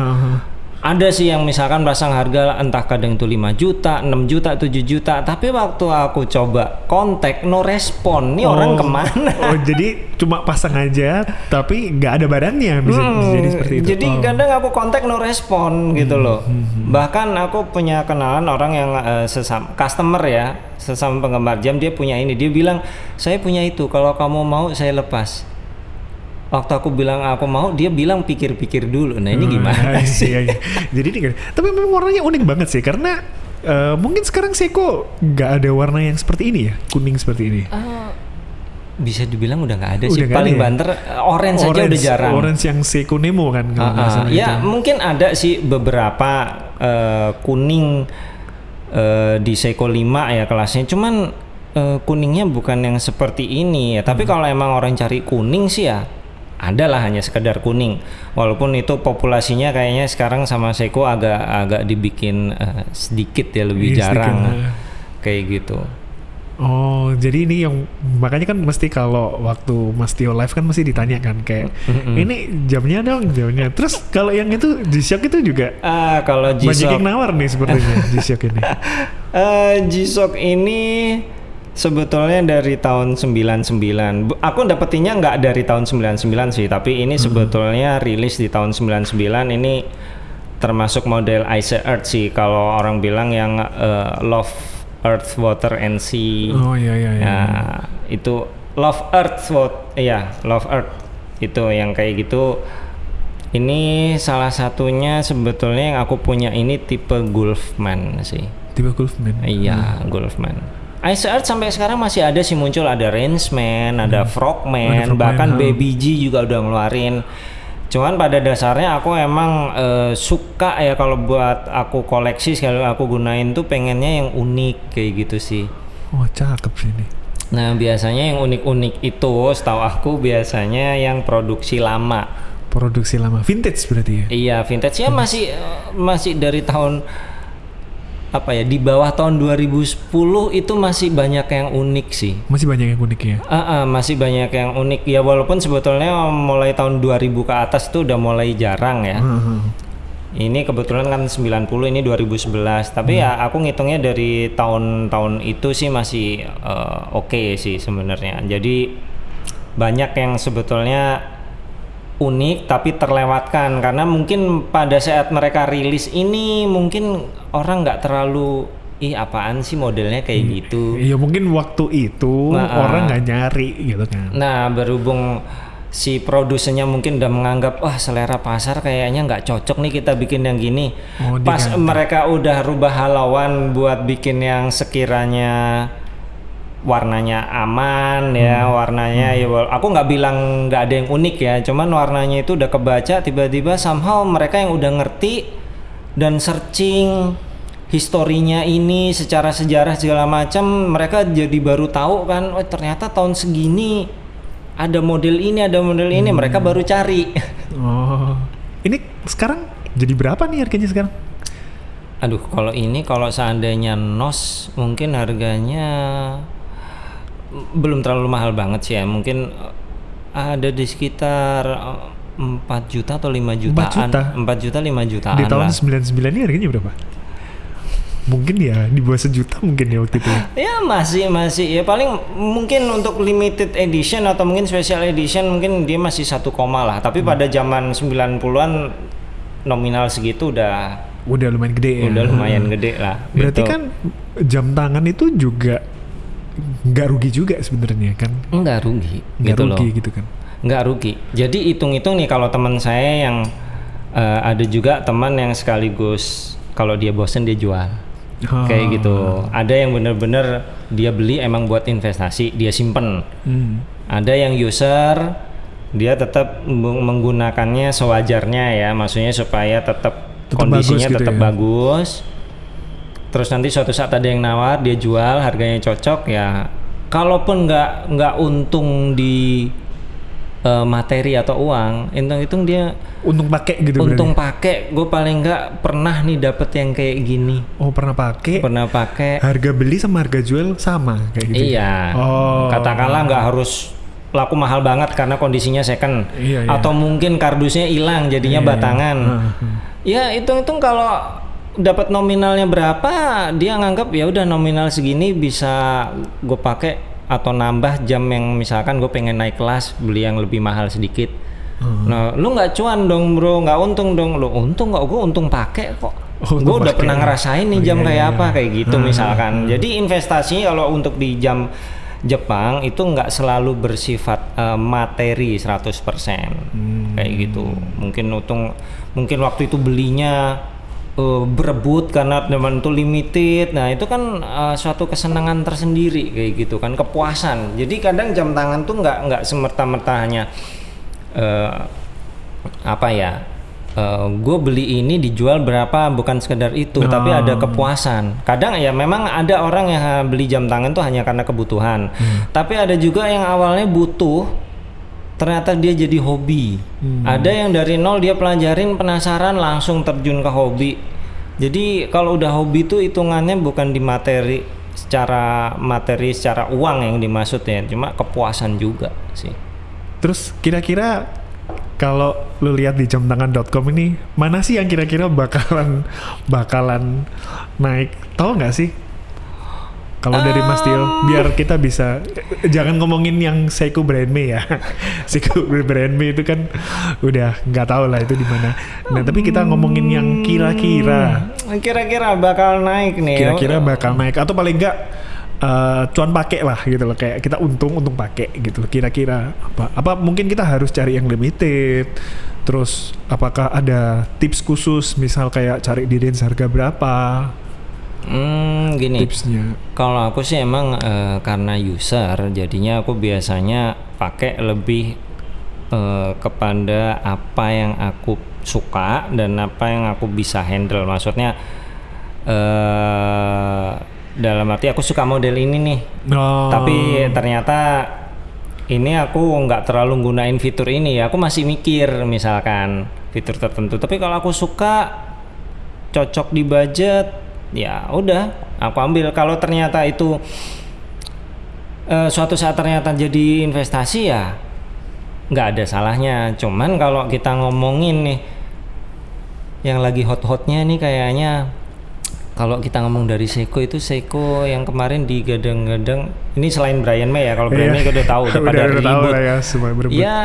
Ada sih yang misalkan pasang harga entah kadang itu 5 juta, 6 juta, 7 juta, tapi waktu aku coba kontak no respon. Nih orang ke mana? Oh, jadi cuma pasang aja tapi nggak ada barangnya bisa, bisa jadi seperti itu. Hmm, Jadi Oh. kadang aku kontak no respon gitu loh. Bahkan aku punya kenalan orang yang eh, sesama customer ya, sesama penggemar jam dia punya ini. Dia bilang, "Saya punya itu. Kalau kamu mau saya lepas." Waktu aku bilang aku mau, dia bilang pikir-pikir dulu. Nah, ini Oh, gimana iya, sih? iya, iya. Jadi ini kan- tapi memang warnanya unik banget sih karena eh, mungkin sekarang Seiko nggak ada warna yang seperti ini ya, kuning seperti ini. Eh, bisa dibilang udah nggak ada Udah sih. nggak Paling ada ya? banter eh, orange saja udah jarang. Orange yang Seiko Nemo kan ah. salah ya itu. mungkin ada sih beberapa eh, kuning eh, di Seiko 5 ya kelasnya cuman eh, kuningnya bukan yang seperti ini ya Hmm. tapi kalau emang orang cari kuning sih ya adalah hanya sekedar kuning walaupun itu populasinya kayaknya sekarang sama Seiko agak agak dibikin eh, sedikit ya lebih Iya, sedikit, jarang ah. kayak gitu Oh, jadi ini yang makanya kan mesti kalau waktu Mas Tio live kan mesti ditanyakan kayak ini jamnya dong jamnya. Terus kalau yang itu G-Shock itu juga ah kalau banyak G-Shock yang nawar nih sepertinya G-Shock ini. Eh, G-Shock ini sebetulnya dari tahun 99. Bu- Aku dapetinnya nggak dari tahun 99 sih, tapi ini sebetulnya rilis di tahun 99 ini termasuk model Ice Earth sih kalau orang bilang yang eh, Love Earth Water and Sea. Oh iya iya iya. Nah, itu Love Earth Wat- iya, Love Earth itu yang kayak gitu. Ini salah satunya sebetulnya yang aku punya ini tipe Gulfman sih. Tiba Gulfman. Iya, Gulfman. Ice Earth sampai sekarang masih ada sih muncul ada Rangeman, ada Frogman, Ada Frogman, bahkan ha. Baby G juga udah ngeluarin. Cuman pada dasarnya aku emang eh, suka ya kalau buat aku koleksi sekali aku gunain tuh pengennya yang unik kayak gitu sih. Oh cakep sih ini. Nah biasanya yang unik-unik itu setahu aku biasanya yang produksi lama. Produksi lama, vintage berarti ya. Iya vintage ya masih eh, masih dari tahun apa ya di bawah tahun 2010 itu masih banyak yang unik sih. Masih banyak yang unik ya. Ah, ah, masih banyak yang unik ya walaupun sebetulnya mulai tahun 2000 ke atas tuh udah mulai jarang ya. Heeh. Ini kebetulan kan 90 ini 2011 tapi ya aku ngitungnya dari tahun-tahun itu sih masih eh, oke sih sebenarnya. Jadi banyak yang sebetulnya unik tapi terlewatkan karena mungkin pada saat mereka rilis ini mungkin orang nggak terlalu ih apaan sih modelnya kayak gitu. Iya mungkin waktu itu Nah, ah. orang nggak nyari gitu kan. Nah, berhubung si produsennya mungkin udah menganggap wah selera pasar kayaknya nggak cocok nih kita bikin yang gini. Oh, Pas diganti. mereka udah rubah halauan buat bikin yang sekiranya warnanya aman ya, Hmm. warnanya ya wal- aku nggak bilang nggak ada yang unik ya, cuman warnanya itu udah kebaca tiba-tiba somehow mereka yang udah ngerti dan searching historinya ini secara sejarah segala macam mereka jadi baru tahu kan oh ternyata tahun segini ada model ini ada model ini mereka baru cari Oh, ini sekarang jadi berapa nih harganya sekarang? aduh kalau ini kalau seandainya nos mungkin harganya belum terlalu mahal banget sih ya mungkin eh, ada di sekitar eh, 4 juta atau 5 jutaan juta? 4 juta 5 jutaan Di tahun lah 99 ini harganya berapa? Mungkin ya di bawah sejuta mungkin ya waktu itu. ya. Ya masih masih ya paling mungkin untuk limited edition atau mungkin special edition mungkin dia masih satu koma lah. Tapi pada zaman 90-an nominal segitu udah Udah lumayan gede ya. udah lumayan gede lah. Berarti gitu. kan jam tangan itu juga nggak rugi juga sebenarnya kan? enggak rugi Nggak gitu rugi loh. gitu kan? Nggak rugi. Jadi hitung-hitung nih kalau teman saya yang eh, ada juga teman yang sekaligus kalau dia bosen dia jual. Oh. Kayak gitu. Ada yang bener-bener dia beli emang buat investasi, dia simpen. Hmm. Ada yang user dia tetap meng- menggunakannya sewajarnya ya, maksudnya supaya tetap, Tetap kondisinya bagus gitu tetap ya. bagus. Terus nanti suatu saat ada yang nawar, dia jual harganya cocok ya. Kalaupun nggak nggak untung di eh, materi atau uang, hitung-hitung dia Untung pakai gitu untung pakai. Gue paling nggak pernah nih dapet yang kayak gini. Oh pernah pakai. Pernah pakai. Harga beli sama harga jual sama kayak gitu. Iya. Oh. Katakanlah nggak harus laku mahal banget karena kondisinya second Iya, iya. atau mungkin kardusnya hilang jadinya Iya, iya. batangan. Heeh, heeh. Ya hitung-hitung kalau dapat nominalnya berapa dia nganggap ya udah nominal segini bisa gue pakai atau nambah jam yang misalkan gue pengen naik kelas beli yang lebih mahal sedikit. Nah lu nggak cuan dong bro nggak untung dong lu untung nggak gue untung pakai kok. Oh, gue udah pernah ngerasain nih Oh, jam iya, kayak iya. apa kayak gitu Hmm, misalkan. Jadi investasi kalau untuk di jam Jepang itu nggak selalu bersifat eh, materi 100% Hmm. kayak gitu. Mungkin untung mungkin waktu itu belinya eh, berebut karena teman itu limited. Nah, itu kan eh, suatu kesenangan tersendiri kayak gitu kan, kepuasan. Jadi kadang jam tangan tuh nggak nggak semerta-merta hanya eh, apa ya? gue beli ini dijual berapa bukan sekedar itu tapi Oh. ada kepuasan kadang ya memang ada orang yang beli jam tangan tuh hanya karena kebutuhan tapi ada juga yang awalnya butuh ternyata dia jadi hobi ada yang dari nol dia pelajarin penasaran langsung terjun ke hobi jadi kalau udah hobi tuh hitungannya bukan di materi secara materi secara uang yang dimaksud ya cuma kepuasan juga sih Terus kira-kira kalau lu lihat di jamtangan.com ini mana sih yang kira-kira bakalan bakalan naik? Tahu nggak sih? Kalau dari Mas Tio, biar kita bisa jangan ngomongin yang Seiko Brand Me ya. Seiko Brand Me itu kan udah nggak tahu lah itu di mana. Nah, tapi kita ngomongin yang kira-kira. Kira-kira bakal naik nih. Kira-kira bakal naik. Atau paling enggak eh, cuan pakai lah gitu loh. Kayak kita untung untung pakai gitu kira-kira apa apa mungkin kita harus cari yang limited? Terus apakah ada tips khusus? Misal kayak cari di range harga berapa Hmm, gini. tipsnya Kalau aku sih emang eh, karena user, jadinya aku biasanya pakai lebih eh, kepada apa yang aku suka dan apa yang aku bisa handle. Maksudnya eh dalam arti aku suka model ini nih, oh, tapi ternyata ini aku nggak terlalu gunain fitur ini ya. Aku masih mikir misalkan fitur tertentu. Tapi kalau aku suka cocok di budget, ya udah aku ambil. Kalau ternyata itu eh, suatu saat ternyata jadi investasi ya nggak ada salahnya. Cuman kalau kita ngomongin nih yang lagi hot-hotnya nih kayaknya kalau kita ngomong dari Seiko itu Seiko yang kemarin digadang-gadang ini selain Brian May ya kalau Brian Iya. May udah tahu udah Udah- pada udah tahu ribut lah ya, semua berebut. ya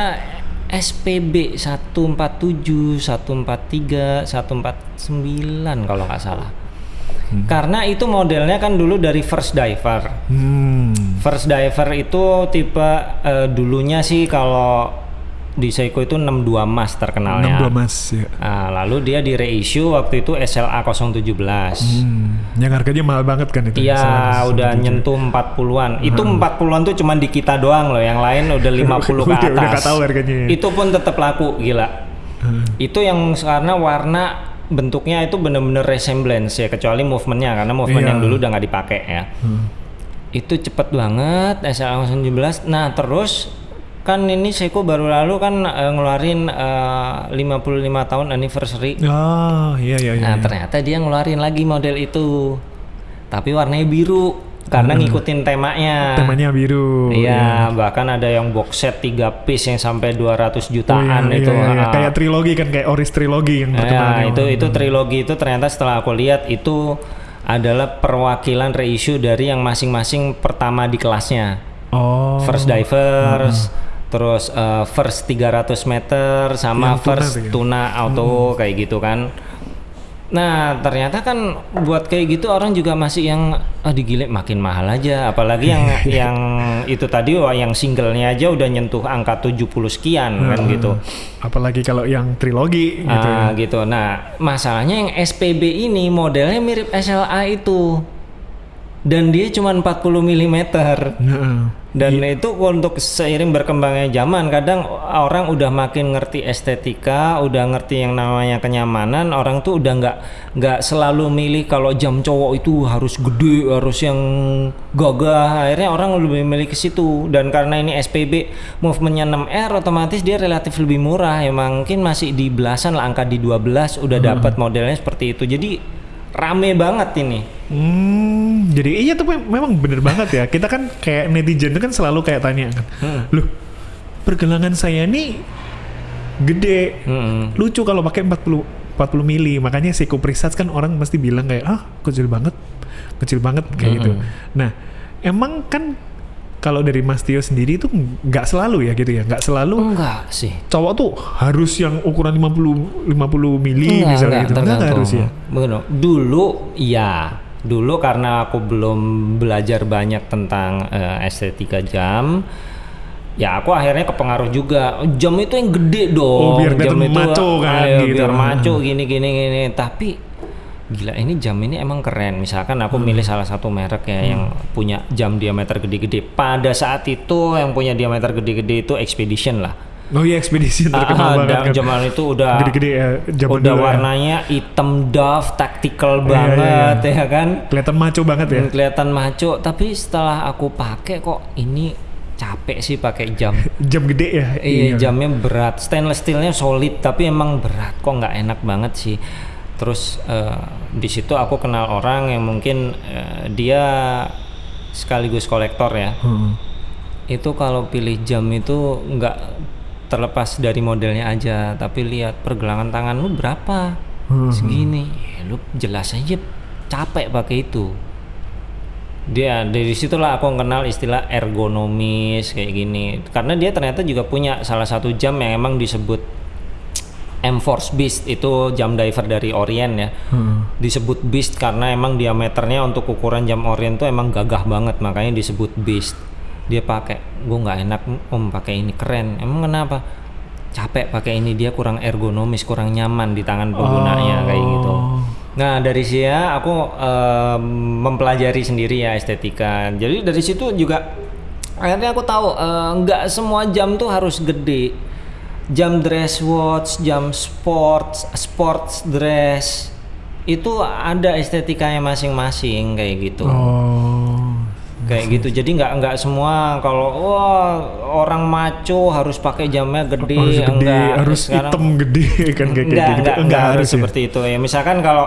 SPB 147 143 149 kalau nggak salah karena itu modelnya kan dulu dari first diver hmm. First diver itu tipe eh, dulunya sih kalau di Seiko itu 62 mas terkenalnya. 62 mas ya Nah, lalu dia di reissue waktu itu SLA 017. hmm. yang harganya mahal banget kan itu Iya, udah nyentuh 40-an. Itu 40-an tuh cuman di kita doang loh, yang lain udah 50 ke Udah- atas. udah tahu harganya ya. Itu pun tetap laku, gila. Hmm. Itu yang karena warna bentuknya itu bener-bener resemblance ya, kecuali movementnya karena movement Iya. yang dulu udah nggak dipakai ya. Hmm. itu cepet banget SLA 017 nah terus kan ini Seiko baru lalu kan eh, ngeluarin eh, 55 tahun anniversary ah iya iya iya nah ternyata dia ngeluarin lagi model itu tapi warnanya biru karena ngikutin temanya Hmm. temanya biru Iya, bahkan ada yang box set 3 piece yang sampai 200 Oh, iya, jutaan iya, itu. iya, iya. Ah. kayak trilogi kan kayak Oris trilogi yang terkenal Ya, itu itu trilogi itu ternyata setelah aku lihat itu adalah perwakilan reissue dari yang masing-masing pertama di kelasnya. oh First divers, terus eh, first 300 meter sama Yang tuna first tuh ya? tuna auto kayak gitu kan. Nah, ternyata kan buat kayak gitu orang juga masih yang ah digile makin mahal aja, apalagi yang yang itu tadi wah yang singlenya aja udah nyentuh angka 70 sekian kan gitu. apalagi kalau yang trilogi gitu ya Ah, gitu. Nah, masalahnya yang SPB ini modelnya mirip SLA itu. Dan dia cuma 40 mm. Heeh. Dan itu untuk seiring berkembangnya zaman, kadang orang udah makin ngerti estetika, udah ngerti yang namanya kenyamanan, orang tuh udah nggak nggak selalu milih kalau jam cowok itu harus gede, harus yang gagah. Akhirnya orang lebih milih ke situ. Dan karena ini SPB movementnya 6R, otomatis dia relatif lebih murah. Ya mungkin masih di belasan lah, angka di 12 udah dapat modelnya seperti itu. Jadi rame banget ini. Hmm, jadi iya tuh mem- memang bener banget ya. Kita kan kayak netizen itu kan selalu kayak tanya kan, Hmm. loh pergelangan saya nih gede. Mm-mm. Lucu kalau pakai 40 40 mili. Makanya Seiko Presage kan orang mesti bilang kayak ah kecil banget. Kecil banget kayak gitu. Nah, emang kan kalau dari Mas Tio sendiri itu nggak selalu ya gitu ya. Nggak selalu Enggak sih. cowok tuh harus yang ukuran 50 50 mili Enggak, misalnya enggak, gitu. Enggak, enggak harus ya. Dulu iya. Dulu karena aku belum belajar banyak tentang eh, estetika jam, ya aku akhirnya kepengaruh juga. Jam itu yang gede dong. Oh, biar jam kelihatan maco kan, ayo, gitu. Biar maco gini gini gini. Tapi gila ini jam ini emang keren. Misalkan aku milih salah satu merek ya yang punya jam diameter gede-gede. Pada saat itu yang punya diameter gede-gede itu Expedition lah. Oh iya ekspedisi terkenal Ah, banget kan. zaman itu udah Gede-gede ya zaman udah dulu ya. warnanya hitam doff tactical Iya, banget iya, ya kan Kelihatan maco banget ya. Dan kelihatan maco tapi setelah aku pakai kok ini capek sih pakai jam Jam gede ya. iya jamnya berat stainless steelnya solid tapi emang berat kok nggak enak banget sih terus eh, di situ aku kenal orang yang mungkin eh, dia sekaligus kolektor ya. Hmm. itu kalau pilih jam itu nggak terlepas dari modelnya aja tapi lihat pergelangan tangan lu berapa? Hmm. segini. Ya, lu jelas aja capek pakai itu. Dia dari situlah aku kenal istilah ergonomis kayak gini. Karena dia ternyata juga punya salah satu jam yang emang disebut M-Force Beast itu jam diver dari Orient ya. Hmm. disebut Beast karena emang diameternya untuk ukuran jam Orient tuh emang gagah banget makanya disebut Beast. Dia pakai gue nggak enak om pakai ini keren. Emang kenapa? Capek pakai ini dia kurang ergonomis kurang nyaman di tangan penggunanya kayak gitu. Oh. nah dari sini aku em, mempelajari sendiri ya estetika. Jadi dari situ juga akhirnya aku tahu eh, nggak semua jam tuh harus gede jam dress watch jam sports sports dress itu ada estetikanya masing-masing kayak gitu Oh. kayak gitu jadi nggak nggak semua kalau wah orang maco harus pakai jamnya gede, harus gede, enggak harus Sekarang- hitam gede kan kayak enggak, gitu. enggak, enggak, harus ya. seperti itu ya. Misalkan kalau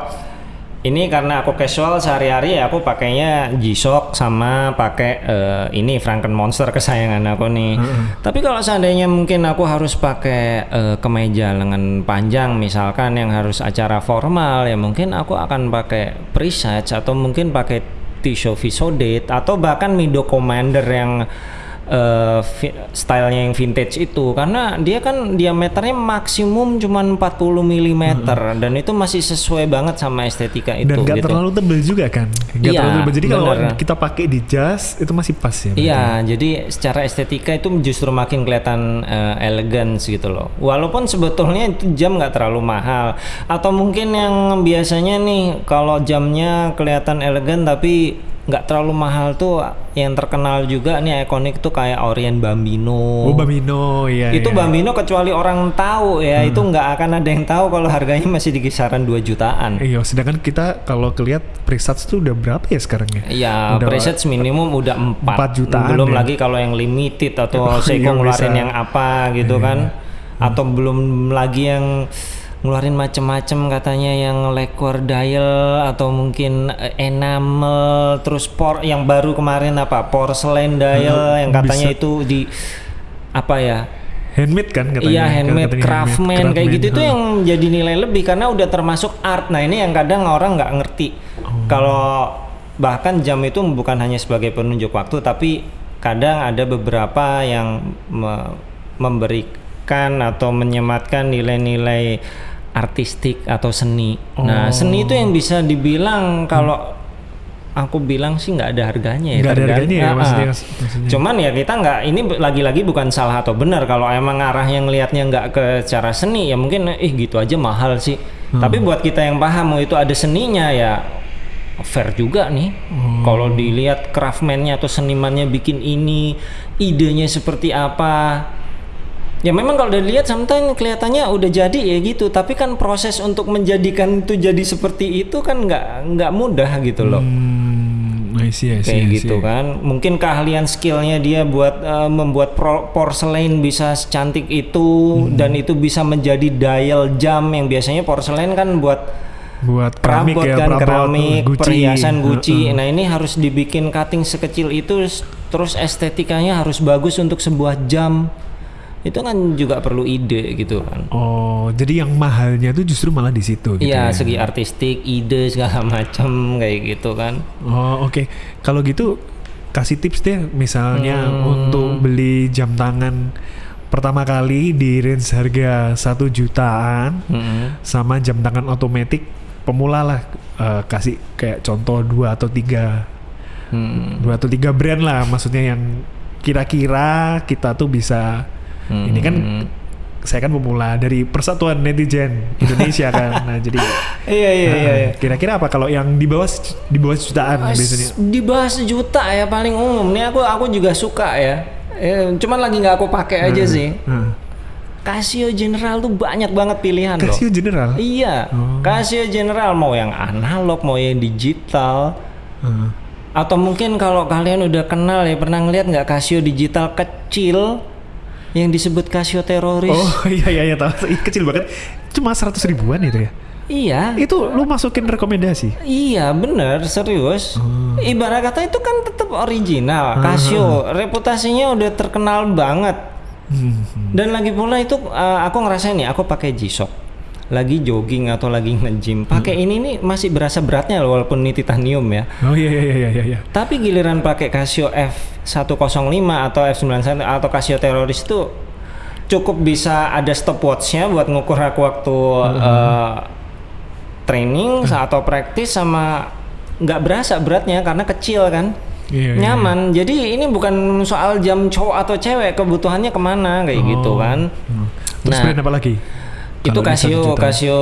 ini karena aku casual sehari-hari ya aku pakainya G-Shock sama pakai eh, ini Franken Monster kesayangan aku nih. Tapi kalau seandainya mungkin aku harus pakai eh, kemeja lengan panjang misalkan yang harus acara formal ya mungkin aku akan pakai Presage atau mungkin pakai T-shirt Visodate atau bahkan Mido Commander yang vi- stylenya yang vintage itu karena dia kan diameternya maksimum cuman 40 mm dan itu masih sesuai banget sama estetika itu Dan nggak gitu. terlalu tebel juga kan? Nggak Iya, terlalu tebel. Jadi kalau kita pakai di jas itu masih pas ya. Iya, jadi secara estetika itu justru makin kelihatan eh, elegance gitu loh. Walaupun sebetulnya itu jam nggak terlalu mahal. Atau mungkin yang biasanya nih kalau jamnya kelihatan elegan tapi nggak terlalu mahal tuh yang terkenal juga nih ikonik tuh kayak Orient Bambino. Oh Bambino ya. itu ya. Bambino kecuali orang tahu ya itu nggak akan ada yang tahu kalau harganya masih di kisaran 2 jutaan. Iya, sedangkan kita kalau kelihat Presage tuh udah berapa ya sekarang ya? Ya, Udah- presets minimum udah 4, Empat jutaan Belum ya. lagi kalau yang limited atau Oh, Seiko iya, ngeluarin bisa. yang apa gitu kan. Atau belum lagi yang ngeluarin macem-macem katanya yang lacquer dial atau mungkin eh, enamel terus por yang baru kemarin apa porcelain dial yang katanya bisa. itu di apa ya handmade kan katanya. Iya handmade, Katanya craftsman kayak craftsman, gitu itu yang jadi nilai lebih karena udah termasuk art. Nah ini yang kadang orang nggak ngerti. Oh. Kalau bahkan jam itu bukan hanya sebagai penunjuk waktu, tapi kadang ada beberapa yang me- memberikan atau menyematkan nilai-nilai artistik atau seni. Nah seni itu yang bisa dibilang kalau aku bilang sih nggak ada harganya ya. Nggak ada harganya ya maksudnya, maksudnya. Cuman ya kita nggak ini lagi-lagi bukan salah atau benar kalau emang arah yang ngelihatnya nggak ke cara seni ya mungkin eh gitu aja mahal sih. Tapi buat kita yang paham mau itu ada seninya ya fair juga nih. Kalau dilihat craftsman-nya atau senimannya bikin ini, idenya seperti apa. Ya memang kalau udah dilihat sometimes kelihatannya udah jadi ya gitu, tapi kan proses untuk menjadikan itu jadi seperti itu kan nggak nggak mudah gitu loh Hmm, I see, I see, kayak I see. gitu kan mungkin keahlian skillnya dia buat eh, membuat pro- porcelain bisa secantik itu Hmm. dan itu bisa menjadi dial jam yang biasanya porcelain kan buat Buat keramik perabot ya, kan perabot, keramik Gucci. perhiasan Gucci Heeh. nah ini harus dibikin cutting sekecil itu terus estetikanya harus bagus untuk sebuah jam itu kan juga perlu ide gitu kan. Oh, jadi yang mahalnya tuh justru malah di situ gitu Iya, ya. segi artistik, ide segala macam kayak gitu kan. Oh, oke. Kalau gitu kasih tips deh misalnya Hmm. untuk beli jam tangan pertama kali di range harga satu jutaan Mm-mm. sama jam tangan otomatis pemula lah Eh, kasih kayak contoh dua atau tiga Hmm. dua atau tiga brand lah maksudnya yang kira-kira kita tuh bisa Hmm. ini kan saya kan pemula dari Persatuan Netizen Indonesia kan nah jadi Iya iya iya. Nah, iya. kira-kira apa kalau yang di bawah di bawah jutaan As- biasanya Di bawah sejuta ya paling umum. Nih aku aku juga suka ya. Eh, cuman lagi nggak aku pakai aja sih. Nah, Casio General tuh banyak banget pilihan loh. Casio General Iya, Oh. Casio General mau yang analog, mau yang digital, Heeh. atau mungkin kalau kalian udah kenal ya pernah ngeliat nggak Casio digital kecil yang disebut Casio teroris? Oh iya iya iya tahu kecil banget. Cuma 100 ribuan itu ya. Iya, Itu lu masukin rekomendasi. iya bener serius. Oh. Ibarat kata itu kan tetap original. Casio reputasinya udah terkenal banget. Hmm. Dan lagi pula itu uh, aku ngerasain nih, aku pakai G-Shock. Lagi jogging atau lagi nge-gym, pakai ini nih masih berasa beratnya loh walaupun ini titanium ya. Oh iya iya iya iya iya. Tapi giliran pakai Casio F105 atau F91 atau Casio Teroris itu cukup bisa ada stopwatchnya buat ngukur aku waktu uh, training atau praktis sama nggak berasa beratnya karena kecil kan. Iya, iya, nyaman. jadi ini bukan soal jam cowok atau cewek kebutuhannya ke mana kayak gitu kan. Hmm. Terus Nah, brand apa lagi? Itu Casio. Casio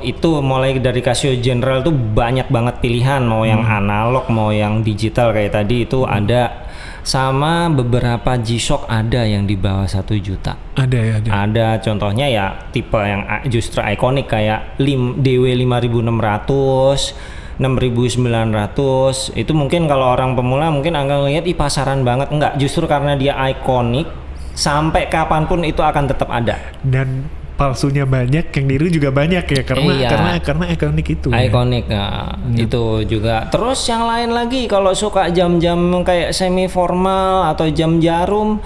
itu mulai dari Casio General tuh banyak banget pilihan. Mau yang Hmm. analog mau yang digital kayak tadi itu ada. Sama beberapa G-Shock ada yang di bawah satu juta. Ada ya ada. ada. Contohnya ya tipe yang justru ikonik kayak lim, DW 5600 6900 itu mungkin kalau orang pemula mungkin akan lihat ih pasaran banget. Enggak justru karena dia ikonik sampai kapan pun itu akan tetap ada. Dan palsunya banyak, yang niru juga banyak ya karena Iya. karena karena ikonik itu. ya. Ikonik nah, itu juga. Terus yang lain lagi kalau suka jam-jam kayak semi formal atau jam jarum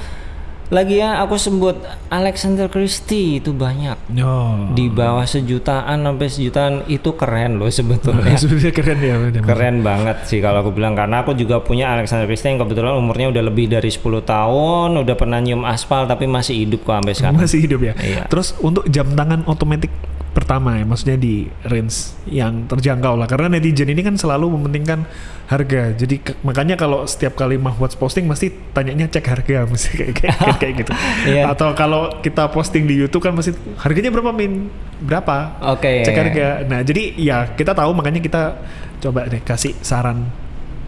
lagi ya aku sebut Alexander Christie itu banyak Oh. di bawah sejutaan sampai sejutaan itu keren loh sebetulnya. Sebenarnya keren ya. keren banget sih kalau aku bilang karena aku juga punya Alexander Christie yang kebetulan umurnya udah lebih dari 10 tahun, udah pernah nyium aspal tapi masih hidup kok sampai sekarang. Masih hidup ya. Iya. Terus untuk jam tangan otomatis pertama ya, maksudnya di range yang terjangkau lah. Karena netizen ini kan selalu mementingkan harga. Jadi ke- makanya kalau setiap kali Mahwatz posting mesti tanyanya cek harga, mesti kayak kayak, kayak, kayak gitu. Iya. Atau kalau kita posting di YouTube kan mesti harganya berapa min? Berapa? Oke. Cek harga. Nah jadi ya kita tahu makanya kita coba deh kasih saran.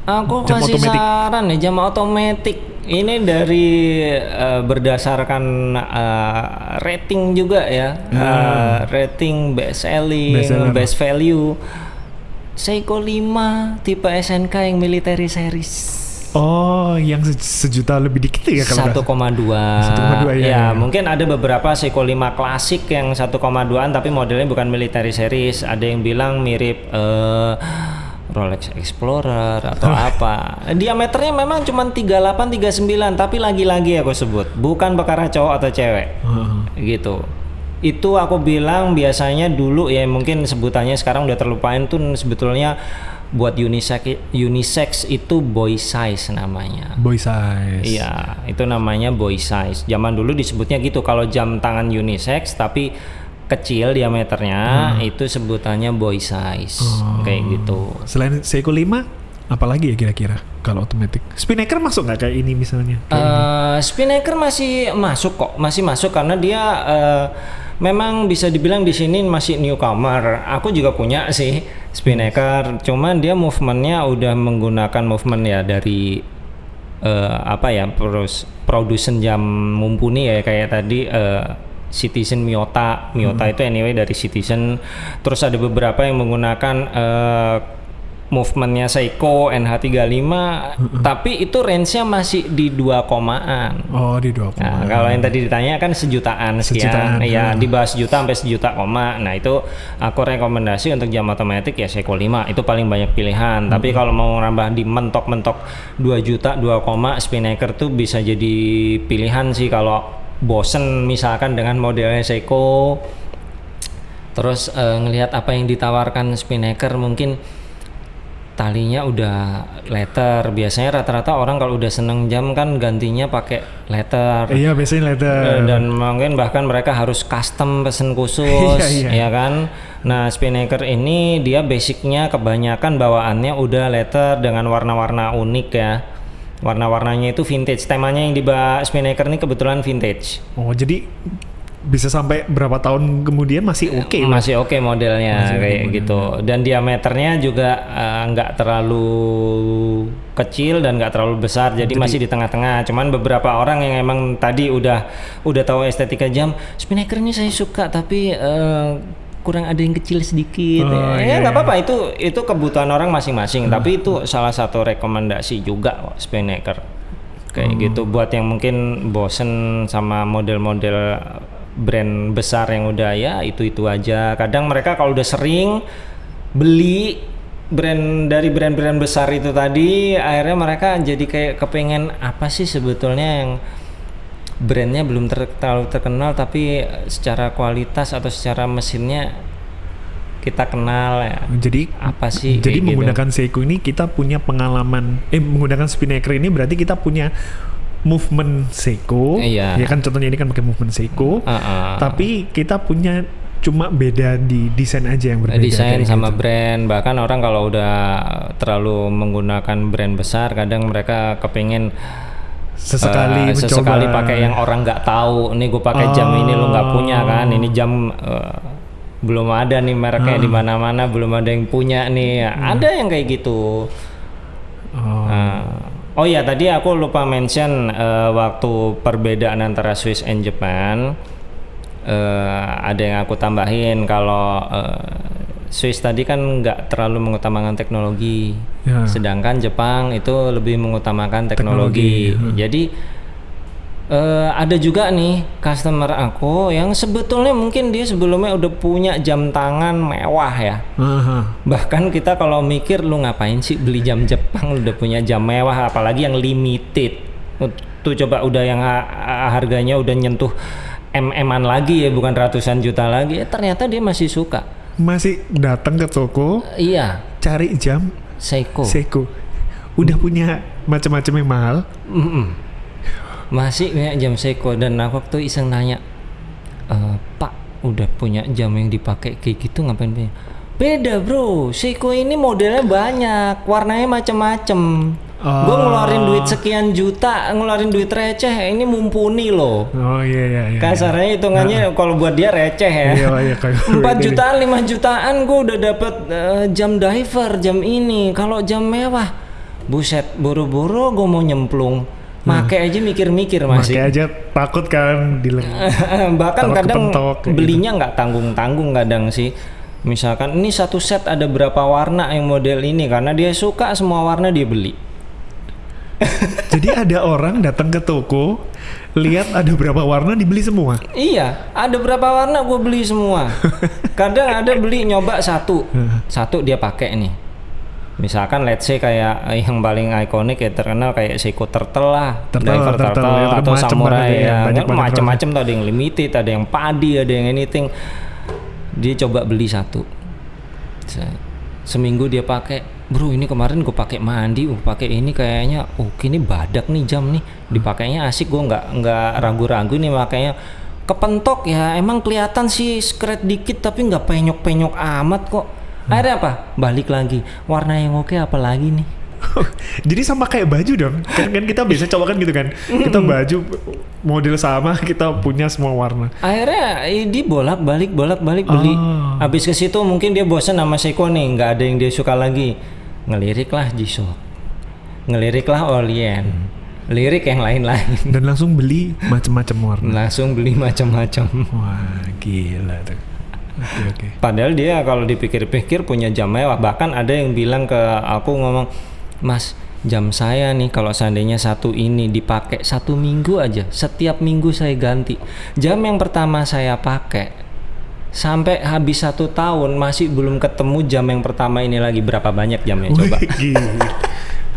Aku Jam kasih otomatis. saran nih jam otomatis. Ini dari eh, berdasarkan eh, rating juga ya, Eh, rating best selling, Best seller. best value. Seiko 5 tipe SNK yang military series. Oh, yang se- sejuta lebih dikit ya kalau nggak 1,2 1,2, ya, ya, ya. mungkin ada beberapa Seiko 5 klasik yang 1,2an tapi modelnya bukan military series ada yang bilang mirip eh, Rolex Explorer atau apa. Diameternya memang cuma 38 39 tapi lagi-lagi aku sebut bukan perkara cowok atau cewek. Gitu. Itu aku bilang biasanya dulu ya mungkin sebutannya sekarang udah terlupain tuh sebetulnya buat unisex unisex itu boy size namanya. Boy size. Iya, itu namanya boy size. Zaman dulu disebutnya gitu kalau jam tangan unisex tapi kecil diameternya itu sebutannya boy size. Kayak gitu. Selain Seiko 5, apalagi ya kira-kira kalau otomatis? Spinnaker masuk nggak kayak ini misalnya? Eh Spinnaker masih masuk kok, masih masuk karena dia eh, memang bisa dibilang di sini masih newcomer. Aku juga punya sih Spinnaker, cuman dia movementnya udah menggunakan movement ya dari eh, apa ya produsen jam mumpuni ya kayak tadi eh, Citizen Miyota, Miyota itu anyway dari Citizen. Terus ada beberapa yang menggunakan eh, movementnya Seiko NH35, tapi itu range-nya masih di 2 komaan. oh di dua Nah, kalau yang tadi ditanya kan sejutaan sekian, Sejutaan, ya hmm. di bawah sejuta sampai sejuta koma. Nah itu aku rekomendasi untuk jam otomatis ya Seiko 5 itu paling banyak pilihan. Tapi Hmm. kalau mau nambah di mentok-mentok 2 juta 2 koma Spinnaker tuh bisa jadi pilihan sih kalau bosen misalkan dengan modelnya Seiko. Terus eh, ngelihat apa yang ditawarkan Spinnaker mungkin talinya udah letter. Biasanya rata-rata orang kalau udah seneng jam kan gantinya pakai letter. Iya biasanya letter. Eh, dan mungkin bahkan mereka harus custom pesen khusus Iya, iya. ya kan? Nah Spinnaker ini dia basicnya kebanyakan bawaannya udah letter dengan warna-warna unik ya warna-warnanya itu vintage temanya yang di Spinnaker ini kebetulan vintage Oh jadi bisa sampai berapa tahun kemudian masih oke Mas? masih oke modelnya Masih kayak modelnya. gitu dan diameternya juga eh, nggak terlalu kecil dan nggak terlalu besar jadi, masih di tengah-tengah cuman beberapa orang yang emang tadi udah udah tahu estetika jam Spinnaker ini saya suka tapi eh, kurang ada yang kecil sedikit. Oh, ya iya, nggak iya. apa-apa. Itu itu kebutuhan orang masing-masing. Tapi itu salah satu rekomendasi juga Spinnaker. Kayak gitu. Buat yang mungkin bosen sama model-model brand besar yang udah ya itu itu aja. Kadang mereka kalau udah sering beli brand dari brand-brand besar itu tadi akhirnya mereka jadi kayak kepengen apa sih sebetulnya yang brandnya belum ter- terlalu terkenal tapi secara kualitas atau secara mesinnya kita kenal ya Jadi apa sih jadi gitu. menggunakan Seiko ini kita punya pengalaman eh menggunakan Spinnaker ini berarti kita punya movement Seiko. Iya. Ya kan contohnya ini kan pakai movement Seiko. Ah, ah. Tapi kita punya cuma beda di desain aja yang berbeda. desain sama gitu. brand bahkan orang kalau udah terlalu menggunakan brand besar kadang mereka kepingin sesekali mencoba. sesekali pakai yang orang nggak tahu. Ini gue pakai jam ini lo nggak punya kan? Ini jam eh, belum ada nih mereknya di mana-mana belum ada yang punya nih. Ada yang kayak gitu. Oh. Nah, oh ya tadi aku lupa mention eh, waktu perbedaan antara Swiss and Japan eh, ada yang aku tambahin. Kalau eh, Swiss tadi kan nggak terlalu mengutamakan teknologi, Ya. sedangkan Jepang itu lebih mengutamakan teknologi. Jadi eh, ada juga nih customer aku yang sebetulnya mungkin dia sebelumnya udah punya jam tangan mewah ya. Aha. Bahkan kita kalau mikir lu ngapain sih beli jam Jepang lu udah punya jam mewah apalagi yang limited. Tuh coba udah yang ha- ha- harganya udah nyentuh MM-an lagi ya bukan ratusan juta lagi. Eh, ternyata dia masih suka. Masih datang ke toko Iya, cari jam Seiko. Seiko. Udah punya macam-macam yang mahal. Mm-mm. Masih punya jam Seiko dan aku waktu iseng nanya, "Eh, Pak, udah punya jam yang dipakai kayak gitu ngapain punya? Beda bro, Seiko ini modelnya banyak, warnanya macem-macem. Gue ngeluarin duit sekian juta, ngeluarin duit receh, ini mumpuni loh. Oh iya iya iya. Kasarnya hitungannya kalau buat dia receh ya. Iya iya 4 jutaan, 5 jutaan gue udah dapet eh, jam diver, jam ini. Kalau jam mewah, buset, buru-buru gue mau nyemplung. Make aja mikir-mikir masih. aja takut kan di Bahkan kadang kepentok kayak gitu. belinya nggak tanggung-tanggung kadang sih. Misalkan ini satu set ada berapa warna yang model ini karena dia suka semua warna dia beli. Jadi ada orang datang ke toko, lihat ada berapa warna dibeli semua. Iya, ada berapa warna gue beli semua. Kadang ada beli nyoba satu, satu dia pakai nih. Misalkan let's say kayak yang paling ikonik ya terkenal kayak Seiko Turtle lah, Turtle, diver Turtle, turtle, ya, atau macem samurai banget ya, ya, macam-macam tuh ada yang limited, ada yang padi, ada yang anything. Dia coba beli satu, seminggu dia pakai, bro ini kemarin gue pakai mandi, uh pakai ini kayaknya, oh ini badak nih jam nih, dipakainya asik gue nggak nggak ragu-ragu nih makanya kepentok ya emang kelihatan sih skret dikit tapi nggak penyok-penyok amat kok. Akhirnya apa? Balik lagi. Warna yang oke apa lagi nih? Jadi sama kayak baju dong. Kan, kan kita biasa coba kan gitu kan. Kita baju model sama, kita punya semua warna. Akhirnya eh, dia bolak-balik bolak-balik beli. Oh. Habis ke situ mungkin dia bosan sama Seiko nih, nggak ada yang dia suka lagi. Ngelirik lah G-Shock. Ngelirik lah Orient. Lirik yang lain-lain. Dan langsung beli macam-macam warna. Langsung beli macam-macam. Wah, gila tuh. Oke, oke. Padahal dia kalau dipikir-pikir punya jam mewah. Bahkan ada yang bilang ke aku ngomong, Mas, jam saya nih kalau seandainya satu ini dipakai satu minggu aja, setiap minggu saya ganti. Jam yang pertama saya pakai sampai habis satu tahun masih belum ketemu jam yang pertama ini lagi berapa banyak jamnya coba? Wih,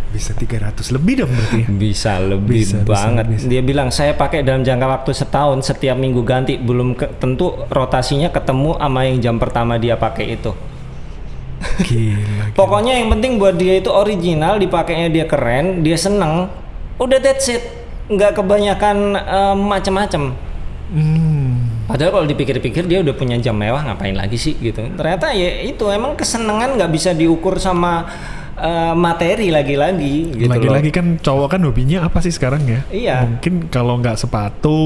bisa 300 lebih dong berarti ya? Bisa lebih Bisa, bisa, banget. bisa. Dia bilang saya pakai dalam jangka waktu setahun setiap minggu ganti. Belum ke- tentu rotasinya ketemu sama yang jam pertama dia pakai itu. Gila. Pokoknya yang penting buat dia itu original, dipakainya dia keren, dia seneng. Udah that's it. Nggak kebanyakan eh, macem-macem. Hmm. Padahal kalau dipikir-pikir dia udah punya jam mewah ngapain lagi sih gitu. Ternyata ya itu emang kesenangan nggak bisa diukur sama eh, materi lagi-lagi gitu Lagi-lagi kan cowok kan hobinya apa sih sekarang ya? Iya. Mungkin kalau nggak sepatu.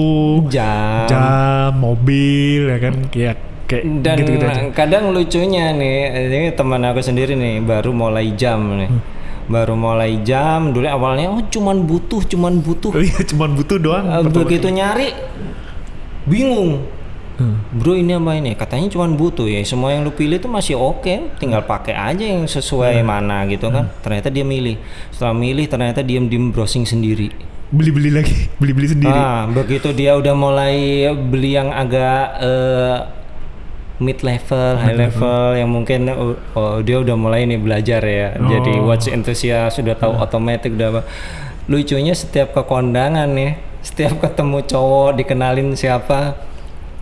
Jam. jam, mobil ya kan kayak kayak Dan gitu-gitu aja. kadang lucunya nih, ini teman aku sendiri nih baru mulai jam nih. Hmm. Baru mulai jam dulu awalnya oh cuman butuh, cuman butuh. Oh iya, cuman butuh doang. Eh, begitu nyari bingung. Hmm. Bro ini apa ini? Katanya cuman butuh ya. Semua yang lu pilih itu masih oke, tinggal pakai aja yang sesuai mana gitu kan. Ternyata dia milih. Setelah milih ternyata diam-diam browsing sendiri. Beli-beli lagi, beli-beli sendiri. Ah, begitu dia udah mulai beli yang agak eh, mid level, high level yang mungkin oh, oh, dia udah mulai nih belajar ya. Jadi Oh. watch enthusiast sudah tahu otomatis udah. Lucunya setiap ke kondangan nih, setiap ketemu cowok dikenalin siapa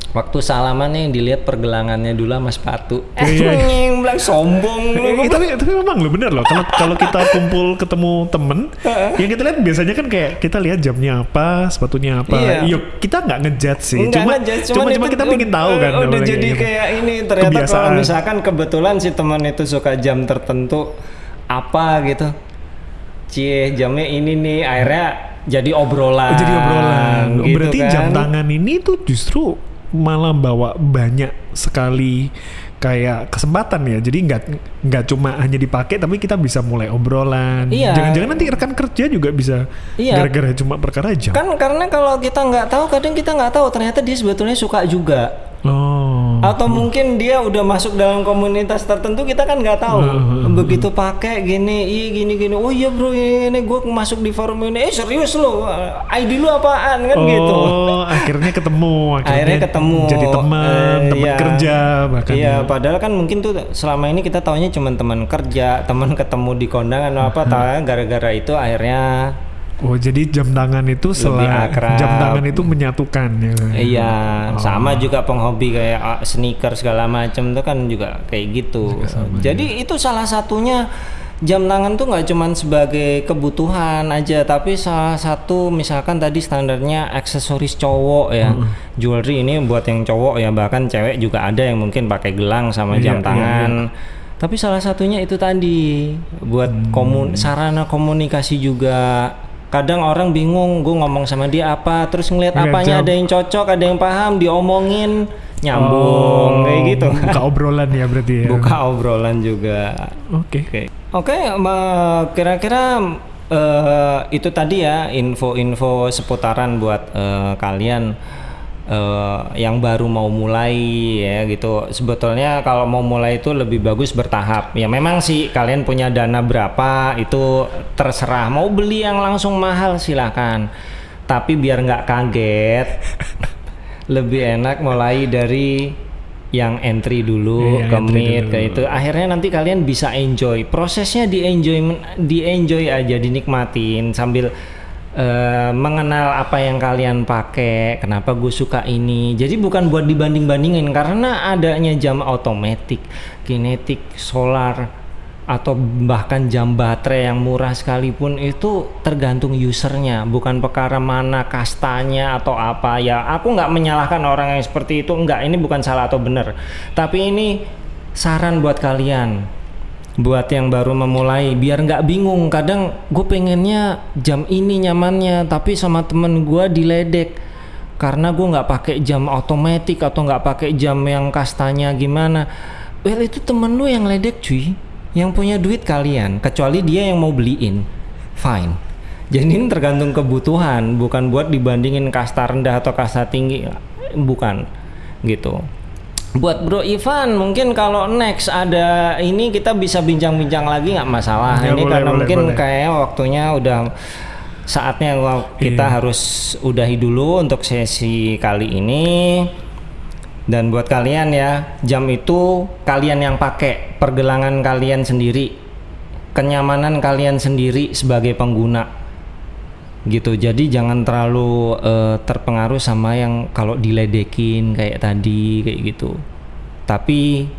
Waktu salaman nih dilihat pergelangannya dulu sama sepatu. Eh, Iya, iya. nying, bilang sombong lu. Eh, tapi tapi memang lo bener loh kalau kalau kita kumpul ketemu temen yang kita lihat biasanya kan kayak kita lihat jamnya apa sepatunya apa Iya. yuk kita nggak ngejudge sih Enggak cuma ngejudge, cuma cuman cuma kita pengen tahu kan udah namanya jadi gitu. kayak ini ternyata kalau Kebiasaan. misalkan kebetulan si teman itu suka jam tertentu apa gitu cie jamnya ini nih akhirnya jadi obrolan Oh, jadi obrolan Oh, gitu berarti kan. jam tangan ini tuh justru malah bawa banyak sekali kayak kesempatan ya jadi nggak nggak cuma hanya dipakai tapi kita bisa mulai obrolan Iya. jangan-jangan nanti rekan kerja juga bisa Iya. gara-gara cuma perkara jam kan karena kalau kita nggak tahu kadang kita nggak tahu ternyata dia sebetulnya suka juga oh. Atau mungkin dia udah masuk dalam komunitas tertentu kita kan nggak tahu. Hmm, begitu pakai gini iya gini gini. Oh iya bro ini gue masuk di forum ini. Eh serius lo? ID lu apaan? Kan gitu. Oh, akhirnya ketemu, akhirnya, akhirnya ketemu. jadi teman, Eh, teman iya. kerja bahkan. iya ya. padahal kan mungkin tuh selama ini kita taunya cuma teman kerja teman ketemu di kondangan atau apa tahu gara-gara itu akhirnya Oh, jadi jam tangan itu selain jam tangan itu menyatukan ya. iya Oh. sama juga penghobi kayak ah, sneaker segala macam tuh kan juga kayak gitu. Jadi itu salah satunya jam tangan tuh nggak cuman sebagai kebutuhan aja tapi salah satu misalkan tadi standarnya aksesoris cowok ya. Jewelry ini buat yang cowok ya bahkan cewek juga ada yang mungkin pakai gelang sama Iya, jam iya, tangan. tapi salah satunya itu tadi buat Hmm. komun sarana komunikasi juga kadang orang bingung gue ngomong sama dia apa terus ngeliat apanya jam. ada yang cocok ada yang paham diomongin nyambung kayak gitu Oh, Buka obrolan ya berarti ya. buka obrolan juga Oke. oke oke ma- kira-kira eh, itu tadi ya info-info seputaran buat eh, kalian eh, yang baru mau mulai ya gitu. Sebetulnya kalau mau mulai itu lebih bagus bertahap. Ya memang sih kalian punya dana berapa itu terserah. Mau beli yang langsung mahal silahkan tapi biar nggak kaget lebih enak mulai dari yang entry dulu Iya, ke mid dulu. ke itu. Akhirnya nanti kalian bisa enjoy. Prosesnya di enjoy di enjoy aja dinikmatin sambil eh, mengenal apa yang kalian pakai kenapa gue suka ini. Jadi bukan buat dibanding bandingin karena adanya jam otomatis kinetik solar atau bahkan jam baterai yang murah sekalipun itu tergantung usernya. Bukan perkara mana kastanya atau apa. Ya aku nggak menyalahkan orang yang seperti itu. Nggak ini bukan salah atau benar. Tapi ini saran buat kalian buat yang baru memulai biar nggak bingung. Kadang gue pengennya jam ini nyamannya tapi sama temen gue diledek. Karena gue nggak pakai jam otomatis atau nggak pakai jam yang kastanya gimana. Well itu temen lu yang ledek cuy. Yang punya duit kalian kecuali dia yang mau beliin. Fine. Jadi ini tergantung kebutuhan bukan buat dibandingin kasta rendah atau kasta tinggi. Bukan. Gitu buat Bro Ivan mungkin kalau next ada ini kita bisa bincang-bincang lagi nggak masalah Ya, ini boleh, karena boleh, mungkin boleh. kayak waktunya udah saatnya wa- kita Iya. harus udahi dulu untuk sesi kali ini dan buat kalian ya jam itu kalian yang pakai pergelangan kalian sendiri kenyamanan kalian sendiri sebagai pengguna gitu. Jadi jangan terlalu uh, terpengaruh sama yang kalau diledekin kayak tadi kayak gitu. Tapi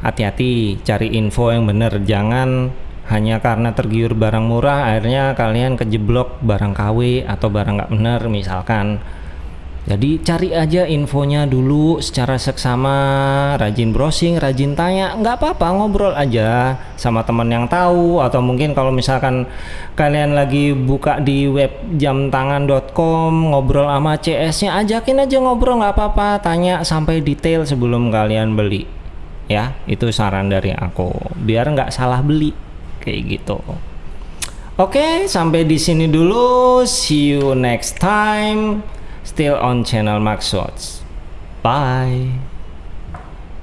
hati-hati cari info yang bener. Jangan hanya karena tergiur barang murah akhirnya kalian kejeblok barang KW atau barang nggak bener misalkan jadi cari aja infonya dulu secara seksama, rajin browsing, rajin tanya, nggak apa-apa ngobrol aja sama teman yang tahu atau mungkin kalau misalkan kalian lagi buka di web jamtangan.com ngobrol sama CS-nya ajakin aja ngobrol nggak apa-apa, tanya sampai detail sebelum kalian beli. Ya, itu saran dari aku. Biar nggak salah beli kayak gitu. Oke, sampai di sini dulu. See you next time. Still on channel Max Bye.